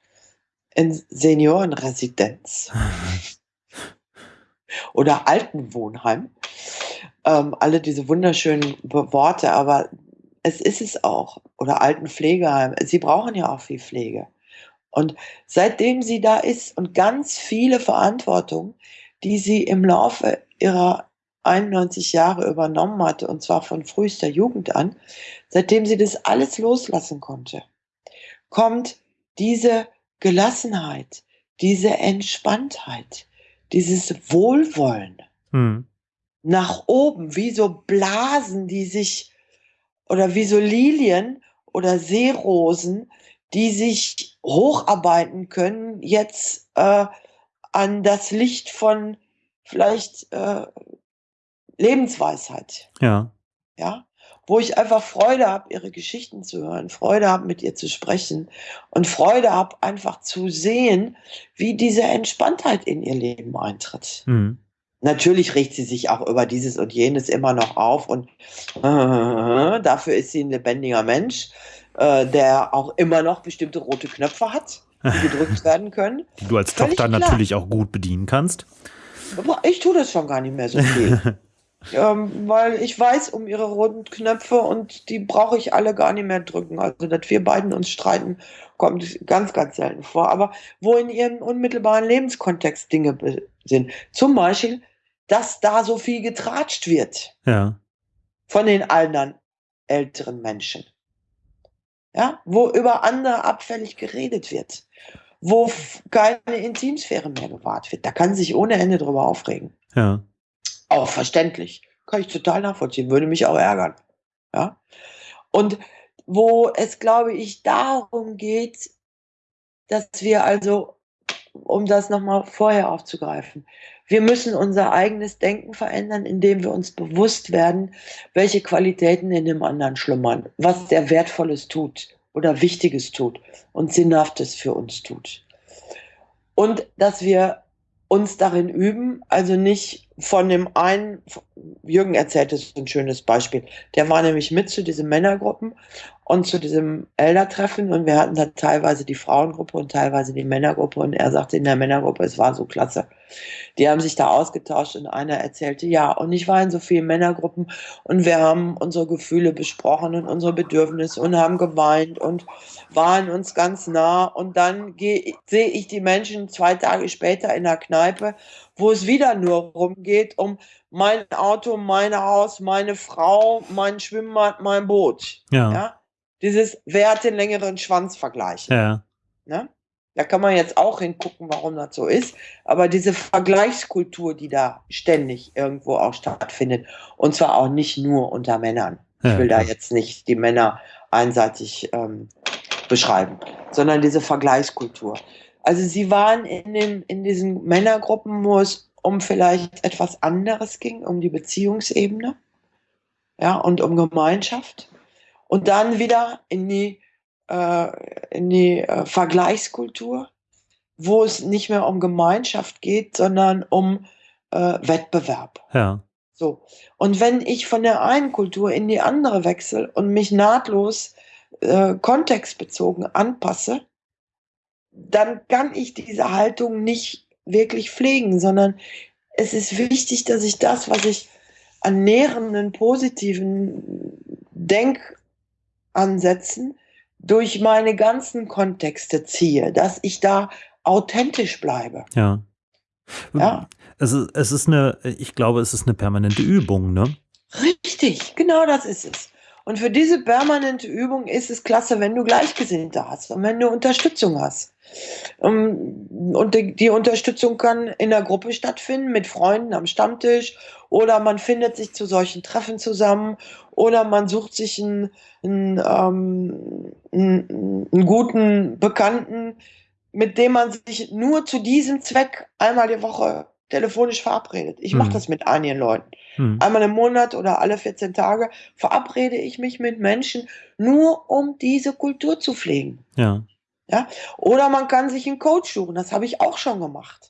in Seniorenresidenz oder Altenwohnheim, ähm, alle diese wunderschönen Worte, aber es ist es auch. Oder Altenpflegeheim. Sie brauchen ja auch viel Pflege. Und seitdem sie da ist und ganz viele Verantwortung, die sie im Laufe ihrer 91 Jahre übernommen hatte, und zwar von frühester Jugend an, seitdem sie das alles loslassen konnte, kommt diese Gelassenheit, diese Entspanntheit, dieses Wohlwollen Hm. nach oben, wie so Blasen, die sich, oder wie so Lilien oder Seerosen, die sich hocharbeiten können, jetzt äh, an das Licht von vielleicht äh, Lebensweisheit, Ja. ja, wo ich einfach Freude habe, ihre Geschichten zu hören, Freude habe, mit ihr zu sprechen und Freude habe, einfach zu sehen, wie diese Entspanntheit in ihr Leben eintritt. Hm. Natürlich regt sie sich auch über dieses und jenes immer noch auf und äh, dafür ist sie ein lebendiger Mensch, äh, der auch immer noch bestimmte rote Knöpfe hat, die gedrückt werden können. Die du als Völlig Tochter klar. natürlich auch gut bedienen kannst. Aber ich tue das schon gar nicht mehr so viel. ähm, weil ich weiß um ihre roten Knöpfe und die brauche ich alle gar nicht mehr drücken. Also, dass wir beiden uns streiten, kommt ganz, ganz selten vor. Aber wo in ihrem unmittelbaren Lebenskontext Dinge sind. Zum Beispiel, dass da so viel getratscht wird Ja. von den anderen älteren Menschen. Ja, wo über andere abfällig geredet wird, wo keine Intimsphäre mehr gewahrt wird. Da kann sie sich ohne Ende drüber aufregen. Ja. Auch verständlich. Kann ich total nachvollziehen, würde mich auch ärgern. Ja. Und wo es, glaube ich, darum geht, dass wir also, um das nochmal vorher aufzugreifen, wir müssen unser eigenes Denken verändern, indem wir uns bewusst werden, welche Qualitäten in dem anderen schlummern, was der Wertvolles tut oder Wichtiges tut und Sinnhaftes für uns tut. Und dass wir uns darin üben, also nicht von dem einen, Jürgen erzählte so ein schönes Beispiel, der war nämlich mit zu diesen Männergruppen und zu diesem Eldertreffen und wir hatten da teilweise die Frauengruppe und teilweise die Männergruppe und er sagte in der Männergruppe, es war so klasse. Die haben sich da ausgetauscht und einer erzählte, ja, und ich war in so vielen Männergruppen und wir haben unsere Gefühle besprochen und unsere Bedürfnisse und haben geweint und waren uns ganz nah und dann sehe ich die Menschen zwei Tage später in der Kneipe, wo es wieder nur rumgeht um mein Auto, mein Haus, meine Frau, mein Schwimmbad, mein Boot. Ja. Ja? Dieses, wer hat den längeren Schwanz vergleichen. Ja. Ne? Da kann man jetzt auch hingucken, warum das so ist. Aber diese Vergleichskultur, die da ständig irgendwo auch stattfindet, und zwar auch nicht nur unter Männern. Ich will da jetzt nicht die Männer einseitig ähm, beschreiben, sondern diese Vergleichskultur. Also sie waren in, dem, in diesen Männergruppen, wo es um vielleicht etwas anderes ging, um die Beziehungsebene ja, und um Gemeinschaft. Und dann wieder in die, äh, in die äh, Vergleichskultur, wo es nicht mehr um Gemeinschaft geht, sondern um äh, Wettbewerb. Ja. So. Und wenn ich von der einen Kultur in die andere wechsle und mich nahtlos äh, kontextbezogen anpasse, dann kann ich diese Haltung nicht wirklich pflegen, sondern es ist wichtig, dass ich das, was ich an nährenden, positiven Denkansätzen durch meine ganzen Kontexte ziehe, dass ich da authentisch bleibe. Ja. Ja. Es ist, es ist eine, ich glaube, es ist eine permanente Übung, ne? Richtig, genau das ist es. Und für diese permanente Übung ist es klasse, wenn du Gleichgesinnte hast und wenn du Unterstützung hast. Ähm, und die, Unterstützung kann in der Gruppe stattfinden, mit Freunden am Stammtisch, oder man findet sich zu solchen Treffen zusammen, oder man sucht sich einen, einen, ähm, einen, einen guten Bekannten, mit dem man sich nur zu diesem Zweck einmal die Woche telefonisch verabredet. Ich mache hm. das mit einigen Leuten. Hm. Einmal im Monat oder alle 14 Tage verabrede ich mich mit Menschen nur, um diese Kultur zu pflegen. Ja. Ja? Oder man kann sich einen Coach suchen. Das habe ich auch schon gemacht.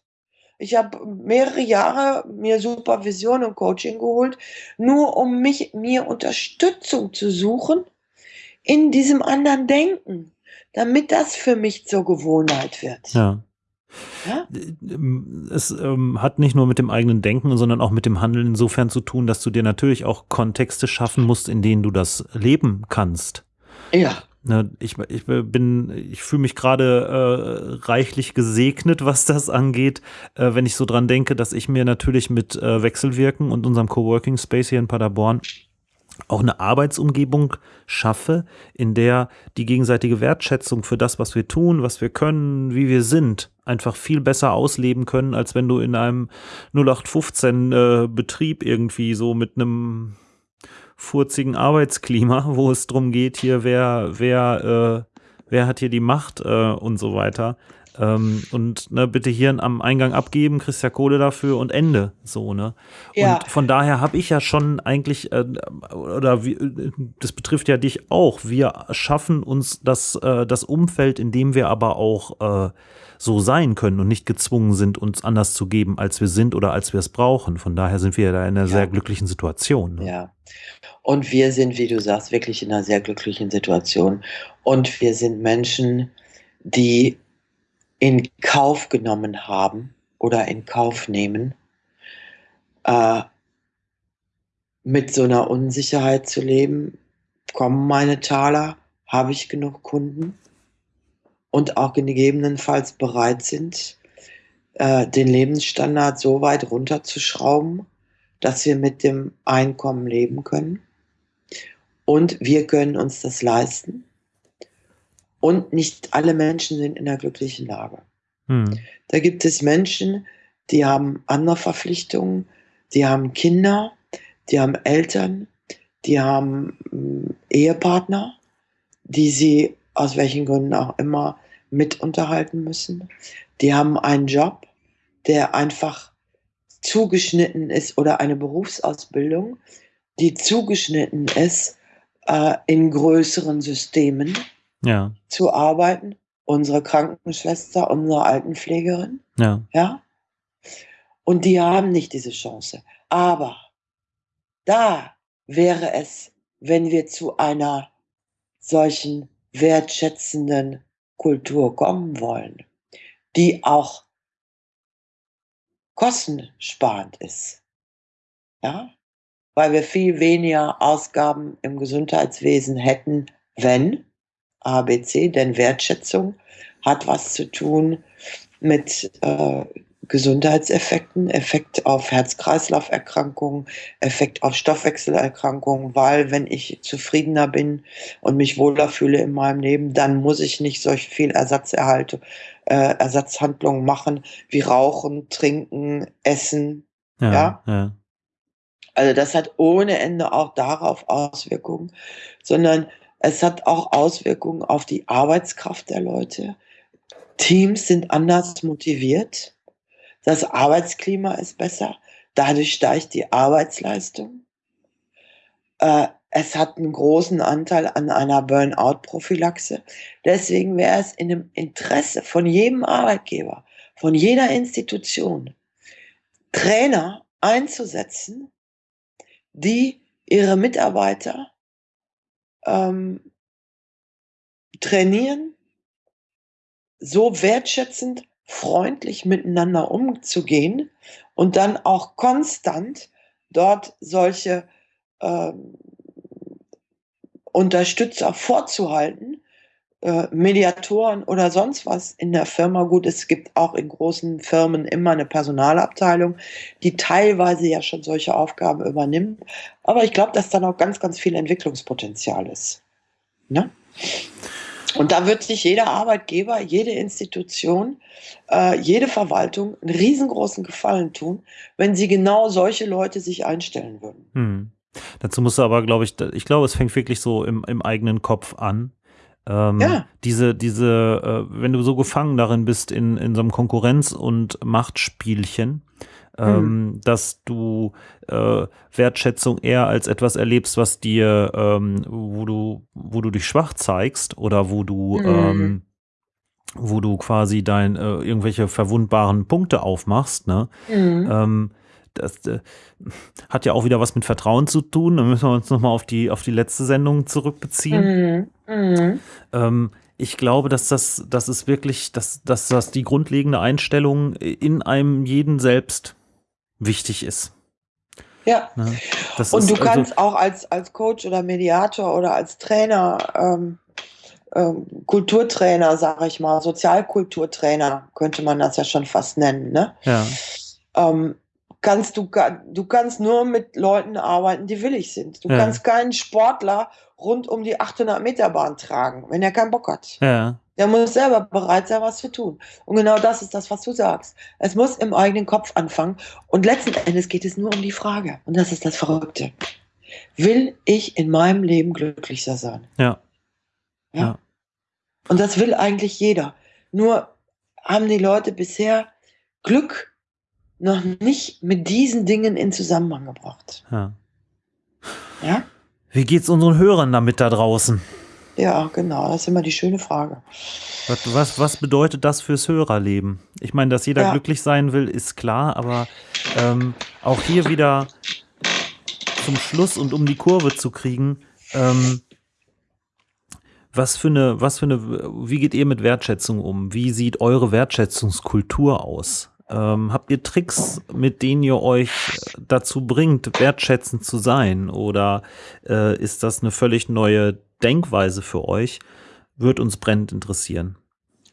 Ich habe mehrere Jahre mir Supervision und Coaching geholt, nur um mich, mir Unterstützung zu suchen in diesem anderen Denken, damit das für mich zur Gewohnheit wird. Ja. Ja? Es ähm, hat nicht nur mit dem eigenen Denken, sondern auch mit dem Handeln insofern zu tun, dass du dir natürlich auch Kontexte schaffen musst, in denen du das leben kannst. Ja. Ne, ich, ich bin, ich fühle mich gerade äh, reichlich gesegnet, was das angeht, äh, wenn ich so dran denke, dass ich mir natürlich mit äh, Wechselwirken und unserem Coworking Space hier in Paderborn auch eine Arbeitsumgebung schaffe, in der die gegenseitige Wertschätzung für das, was wir tun, was wir können, wie wir sind, einfach viel besser ausleben können, als wenn du in einem 0815 äh, Betrieb irgendwie so mit einem furzigen Arbeitsklima, wo es darum geht, hier wer, wer, äh, wer hat hier die Macht äh, und so weiter. Ähm, und ne, bitte hier am Eingang abgeben, kriegst ja Kohle dafür und Ende. So, ne? Ja. Und von daher habe ich ja schon eigentlich, äh, oder wie, das betrifft ja dich auch, wir schaffen uns das, äh, das Umfeld, in dem wir aber auch äh, so sein können und nicht gezwungen sind, uns anders zu geben, als wir sind oder als wir es brauchen. Von daher sind wir da in einer ja. sehr glücklichen Situation. Ne? Ja. Und wir sind, wie du sagst, wirklich in einer sehr glücklichen Situation. Und wir sind Menschen, die in Kauf genommen haben oder in Kauf nehmen, äh, mit so einer Unsicherheit zu leben. Kommen meine Taler? Habe ich genug Kunden? Und auch gegebenenfalls bereit sind, äh, den Lebensstandard so weit runterzuschrauben, dass wir mit dem Einkommen leben können. Und wir können uns das leisten. Und nicht alle Menschen sind in einer glücklichen Lage. Hm. Da gibt es Menschen, die haben andere Verpflichtungen, die haben Kinder, die haben Eltern, die haben äh, Ehepartner, die sie aus welchen Gründen auch immer mit unterhalten müssen. Die haben einen Job, der einfach zugeschnitten ist oder eine Berufsausbildung, die zugeschnitten ist äh, in größeren Systemen ja. zu arbeiten. Unsere Krankenschwester, unsere Altenpflegerin. Ja. ja. Und die haben nicht diese Chance. Aber da wäre es, wenn wir zu einer solchen wertschätzenden Kultur kommen wollen, die auch kostensparend ist. Ja? Weil wir viel weniger Ausgaben im Gesundheitswesen hätten, wenn ABC, denn Wertschätzung hat was zu tun mit äh, Gesundheitseffekten, Effekt auf Herz-Kreislauf-Erkrankungen, Effekt auf Stoffwechselerkrankungen, weil wenn ich zufriedener bin und mich wohler fühle in meinem Leben, dann muss ich nicht solch viel Ersatzerhalte, äh, Ersatzhandlungen machen wie Rauchen, Trinken, Essen. Ja, ja? ja. Also das hat ohne Ende auch darauf Auswirkungen, sondern Es hat auch Auswirkungen auf die Arbeitskraft der Leute. Teams sind anders motiviert. Das Arbeitsklima ist besser. Dadurch steigt die Arbeitsleistung. Äh, es hat einen großen Anteil an einer Burnout-Prophylaxe. Deswegen wäre es in dem Interesse von jedem Arbeitgeber, von jeder Institution, Trainer einzusetzen, die ihre Mitarbeiter ähm, trainieren, so wertschätzend, freundlich miteinander umzugehen und dann auch konstant dort solche ähm, Unterstützer vorzuhalten, äh, Mediatoren oder sonst was in der Firma. Gut, es gibt auch in großen Firmen immer eine Personalabteilung, die teilweise ja schon solche Aufgaben übernimmt. Aber ich glaube, dass da noch ganz, ganz viel Entwicklungspotenzial ist. Ne? Und da wird sich jeder Arbeitgeber, jede Institution, äh, jede Verwaltung einen riesengroßen Gefallen tun, wenn sie genau solche Leute sich einstellen würden. Hm. Dazu musst du aber, glaube ich, ich glaube, es fängt wirklich so im, im eigenen Kopf an. Ähm, ja. Diese, diese, äh, wenn du so gefangen darin bist in, in so einem Konkurrenz- und Machtspielchen, ähm, hm. dass du äh, Wertschätzung eher als etwas erlebst, was dir, ähm, wo du, wo du dich schwach zeigst oder wo du, hm. ähm, wo du quasi dein äh, irgendwelche verwundbaren Punkte aufmachst, ne? Hm. Ähm, das äh, hat ja auch wieder was mit Vertrauen zu tun. Da müssen wir uns nochmal auf die, auf die letzte Sendung zurückbeziehen. Mhm. Mhm. Ähm, ich glaube, dass das, das ist wirklich, dass, dass das die grundlegende Einstellung in einem jeden selbst wichtig ist. Ja. Ne? Und du kannst also, auch als, als Coach oder Mediator oder als Trainer, ähm, ähm, Kulturtrainer, sage ich mal, Sozialkulturtrainer, könnte man das ja schon fast nennen, ne? Ja. Ähm, kannst du, du kannst nur mit Leuten arbeiten, die willig sind. Du ja. kannst keinen Sportler rund um die 800 Meter Bahn tragen, wenn er keinen Bock hat. Ja. Der muss selber bereit sein, was zu tun. Und genau das ist das, was du sagst. Es muss im eigenen Kopf anfangen. Und letzten Endes geht es nur um die Frage. Und das ist das Verrückte. Will ich in meinem Leben glücklicher sein? Ja. Ja. ja. Und das will eigentlich jeder. Nur haben die Leute bisher Glück noch nicht mit diesen Dingen in Zusammenhang gebracht. Ja. Ja? Wie geht's unseren Hörern damit da draußen? Ja, genau, das ist immer die schöne Frage. Was, was, was bedeutet das fürs Hörerleben? Ich meine, dass jeder ja. glücklich sein will, ist klar, aber ähm, auch hier wieder zum Schluss und um die Kurve zu kriegen, ähm, was für eine, was für eine, wie geht ihr mit Wertschätzung um? Wie sieht eure Wertschätzungskultur aus? Ähm, habt ihr Tricks, mit denen ihr euch dazu bringt, wertschätzend zu sein? Oder äh, ist das eine völlig neue Denkweise für euch? Wird uns brennend interessieren.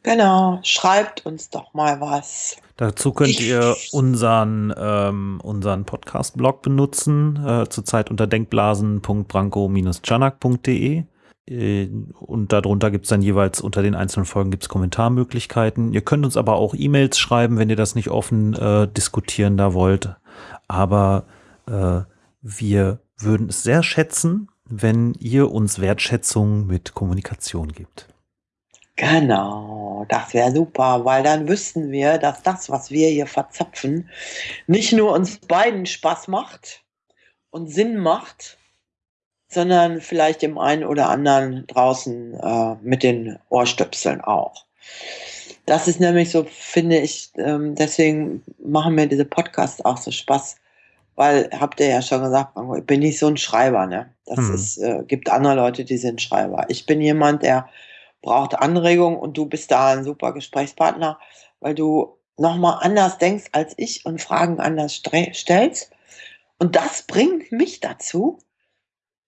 Genau, schreibt uns doch mal was. Dazu könnt ihr unseren, ähm, unseren Podcast-Blog benutzen, äh, zurzeit unter denkblasen.branko-chanak.de. Äh, und darunter gibt es dann jeweils unter den einzelnen Folgen gibt's Kommentarmöglichkeiten. Ihr könnt uns aber auch E-Mails schreiben, wenn ihr das nicht offen äh, diskutieren da wollt. Aber äh, wir würden es sehr schätzen, wenn ihr uns Wertschätzung mit Kommunikation gibt. Genau, das wäre super, weil dann wüssten wir, dass das, was wir hier verzapfen, nicht nur uns beiden Spaß macht und Sinn macht, sondern vielleicht dem einen oder anderen draußen äh, mit den Ohrstöpseln auch. Das ist nämlich so, finde ich, ähm, deswegen machen mir diese Podcasts auch so Spaß, weil, habt ihr ja schon gesagt, ich bin nicht so ein Schreiber, ne? Das hm. ist, äh, gibt andere Leute, die sind Schreiber. Ich bin jemand, der braucht Anregung und du bist da ein super Gesprächspartner, weil du nochmal anders denkst als ich und Fragen anders stellst. Und das bringt mich dazu,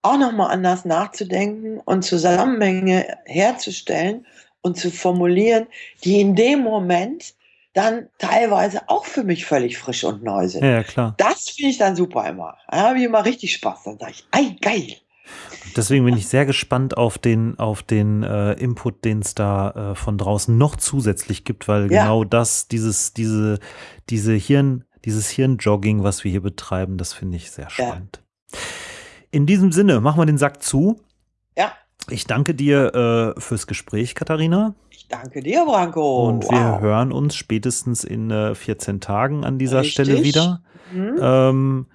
auch nochmal anders nachzudenken und Zusammenhänge herzustellen und zu formulieren, die in dem Moment dann teilweise auch für mich völlig frisch und neu sind. Ja, klar. Das finde ich dann super immer. Da habe ich immer richtig Spaß. Dann sage ich, ei, geil. Deswegen bin ich sehr gespannt auf den, auf den äh, Input, den es da äh, von draußen noch zusätzlich gibt, weil ja. genau das, dieses, diese, diese Hirn, dieses Hirnjogging, was wir hier betreiben, das finde ich sehr spannend. Ja. In diesem Sinne, machen wir den Sack zu. Ja. Ich danke dir äh, fürs Gespräch, Katharina. Ich danke dir, Branko. Und Wow. wir hören uns spätestens in äh, 14 Tagen an dieser Richtig. Stelle wieder. Mhm. Ähm,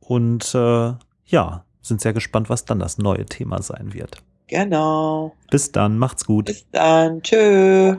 und äh, ja, sind sehr gespannt, was dann das neue Thema sein wird. Genau. Bis dann, macht's gut. Bis dann. Tschö.